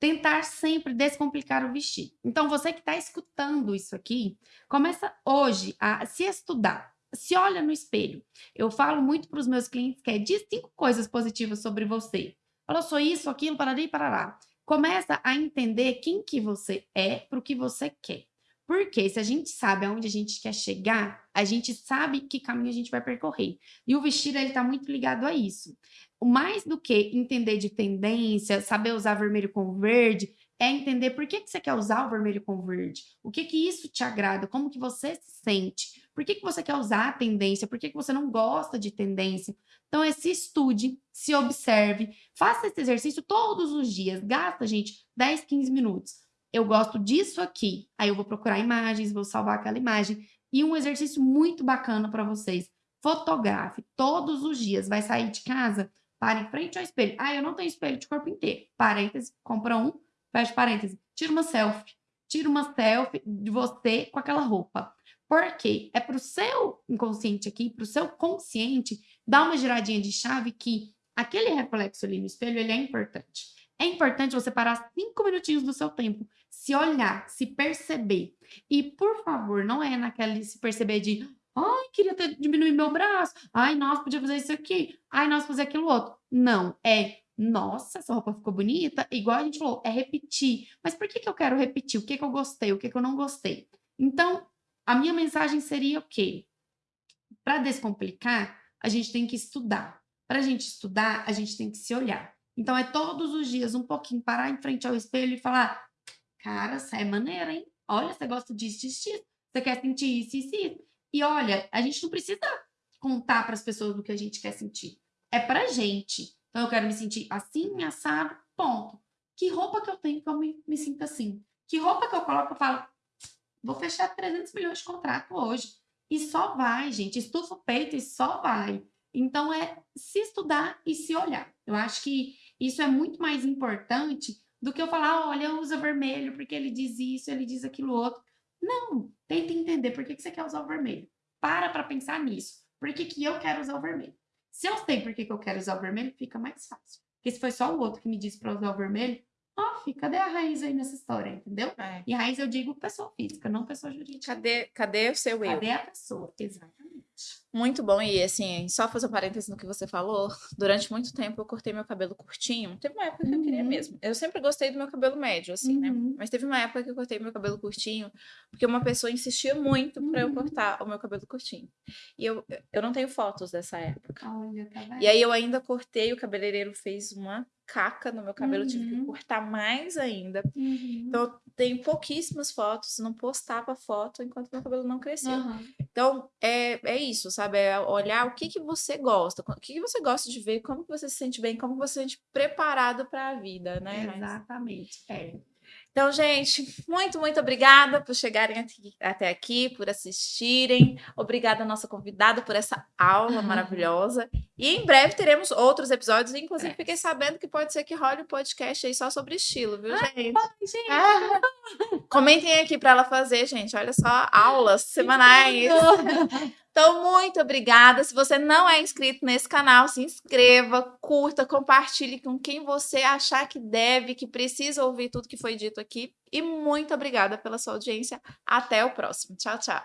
Tentar sempre descomplicar o vestir. Então, você que está escutando isso aqui, começa hoje a se estudar. Se olha no espelho. Eu falo muito para os meus clientes que é diz cinco coisas positivas sobre você. Fala, sou isso, aquilo, parari, parará. Começa a entender quem que você é para o que você quer. Porque se a gente sabe aonde a gente quer chegar, a gente sabe que caminho a gente vai percorrer. E o vestir, ele tá muito ligado a isso. Mais do que entender de tendência, saber usar vermelho com verde, é entender por que, que você quer usar o vermelho com verde. O que que isso te agrada, como que você se sente. Por que, que você quer usar a tendência, por que, que você não gosta de tendência. Então, é se estude, se observe, faça esse exercício todos os dias. Gasta, gente, 10, 15 minutos eu gosto disso aqui. Aí eu vou procurar imagens, vou salvar aquela imagem. E um exercício muito bacana para vocês. Fotografe todos os dias. Vai sair de casa, para em frente ao espelho. Ah, eu não tenho espelho de corpo inteiro. Parêntese, compra um, fecha parêntese. Tira uma selfie. Tira uma selfie de você com aquela roupa. Por quê? É para o seu inconsciente aqui, para o seu consciente, dar uma giradinha de chave que aquele reflexo ali no espelho, ele é importante. É importante você parar cinco minutinhos do seu tempo, se olhar, se perceber. E, por favor, não é naquele se perceber de ai, queria ter diminuído meu braço, ai, nossa, podia fazer isso aqui, ai, nossa, fazer aquilo outro. Não, é nossa, essa roupa ficou bonita, igual a gente falou, é repetir. Mas por que, que eu quero repetir? O que, que eu gostei, o que, que eu não gostei? Então, a minha mensagem seria o quê? Para descomplicar, a gente tem que estudar. Para a gente estudar, a gente tem que se olhar. Então é todos os dias um pouquinho parar em frente ao espelho e falar: cara, você é maneira, hein? Olha, você gosta disso, disso, disso. Você quer sentir isso, isso, isso. E olha, a gente não precisa contar para as pessoas do que a gente quer sentir. É pra gente. Então eu quero me sentir assim, assado, ponto. Que roupa que eu tenho que eu me, me sinto assim? Que roupa que eu coloco, eu falo, vou fechar 300 milhões de contrato hoje. E só vai, gente. Estufa o peito e só vai. Então é se estudar e se olhar. Eu acho que isso é muito mais importante do que eu falar, olha, usa vermelho porque ele diz isso, ele diz aquilo outro. Não, tenta entender por que, que você quer usar o vermelho. Para para pensar nisso. Por que, que eu quero usar o vermelho? Se eu sei por que, que eu quero usar o vermelho, fica mais fácil. Porque se foi só o outro que me disse para usar o vermelho, oh, cadê a raiz aí nessa história, entendeu? É. E raiz eu digo pessoa física, não pessoa jurídica. Cadê, cadê o seu eu? Cadê a pessoa? Exatamente. Muito bom, e assim, só fazer um parênteses no que você falou, durante muito tempo eu cortei meu cabelo curtinho, teve uma época que eu queria uhum. mesmo, eu sempre gostei do meu cabelo médio, assim, né, uhum. mas teve uma época que eu cortei meu cabelo curtinho, porque uma pessoa insistia muito uhum. para eu cortar o meu cabelo curtinho, e eu, eu não tenho fotos dessa época, Olha, tá e aí eu ainda cortei, o cabeleireiro fez uma caca no meu cabelo, uhum. tive que uhum. cortar mais ainda. Uhum. Então, eu tenho pouquíssimas fotos, não postava foto enquanto meu cabelo não cresceu. Uhum. Então, é, é isso, sabe? É olhar o que, que você gosta, o que, que você gosta de ver, como que você se sente bem, como você se sente preparado para a vida, né? Exatamente. É. Então, gente, muito, muito obrigada por chegarem até aqui, por assistirem. Obrigada à nossa convidada por essa aula maravilhosa. E em breve teremos outros episódios. Inclusive, é. fiquei sabendo que pode ser que role um podcast aí só sobre estilo, viu, gente? Ai, gente. Ah. Comentem aqui para ela fazer, gente. Olha só, aulas semanais. Então, muito obrigada. Se você não é inscrito nesse canal, se inscreva, curta, compartilhe com quem você achar que deve, que precisa ouvir tudo que foi dito aqui. E muito obrigada pela sua audiência. Até o próximo. Tchau, tchau.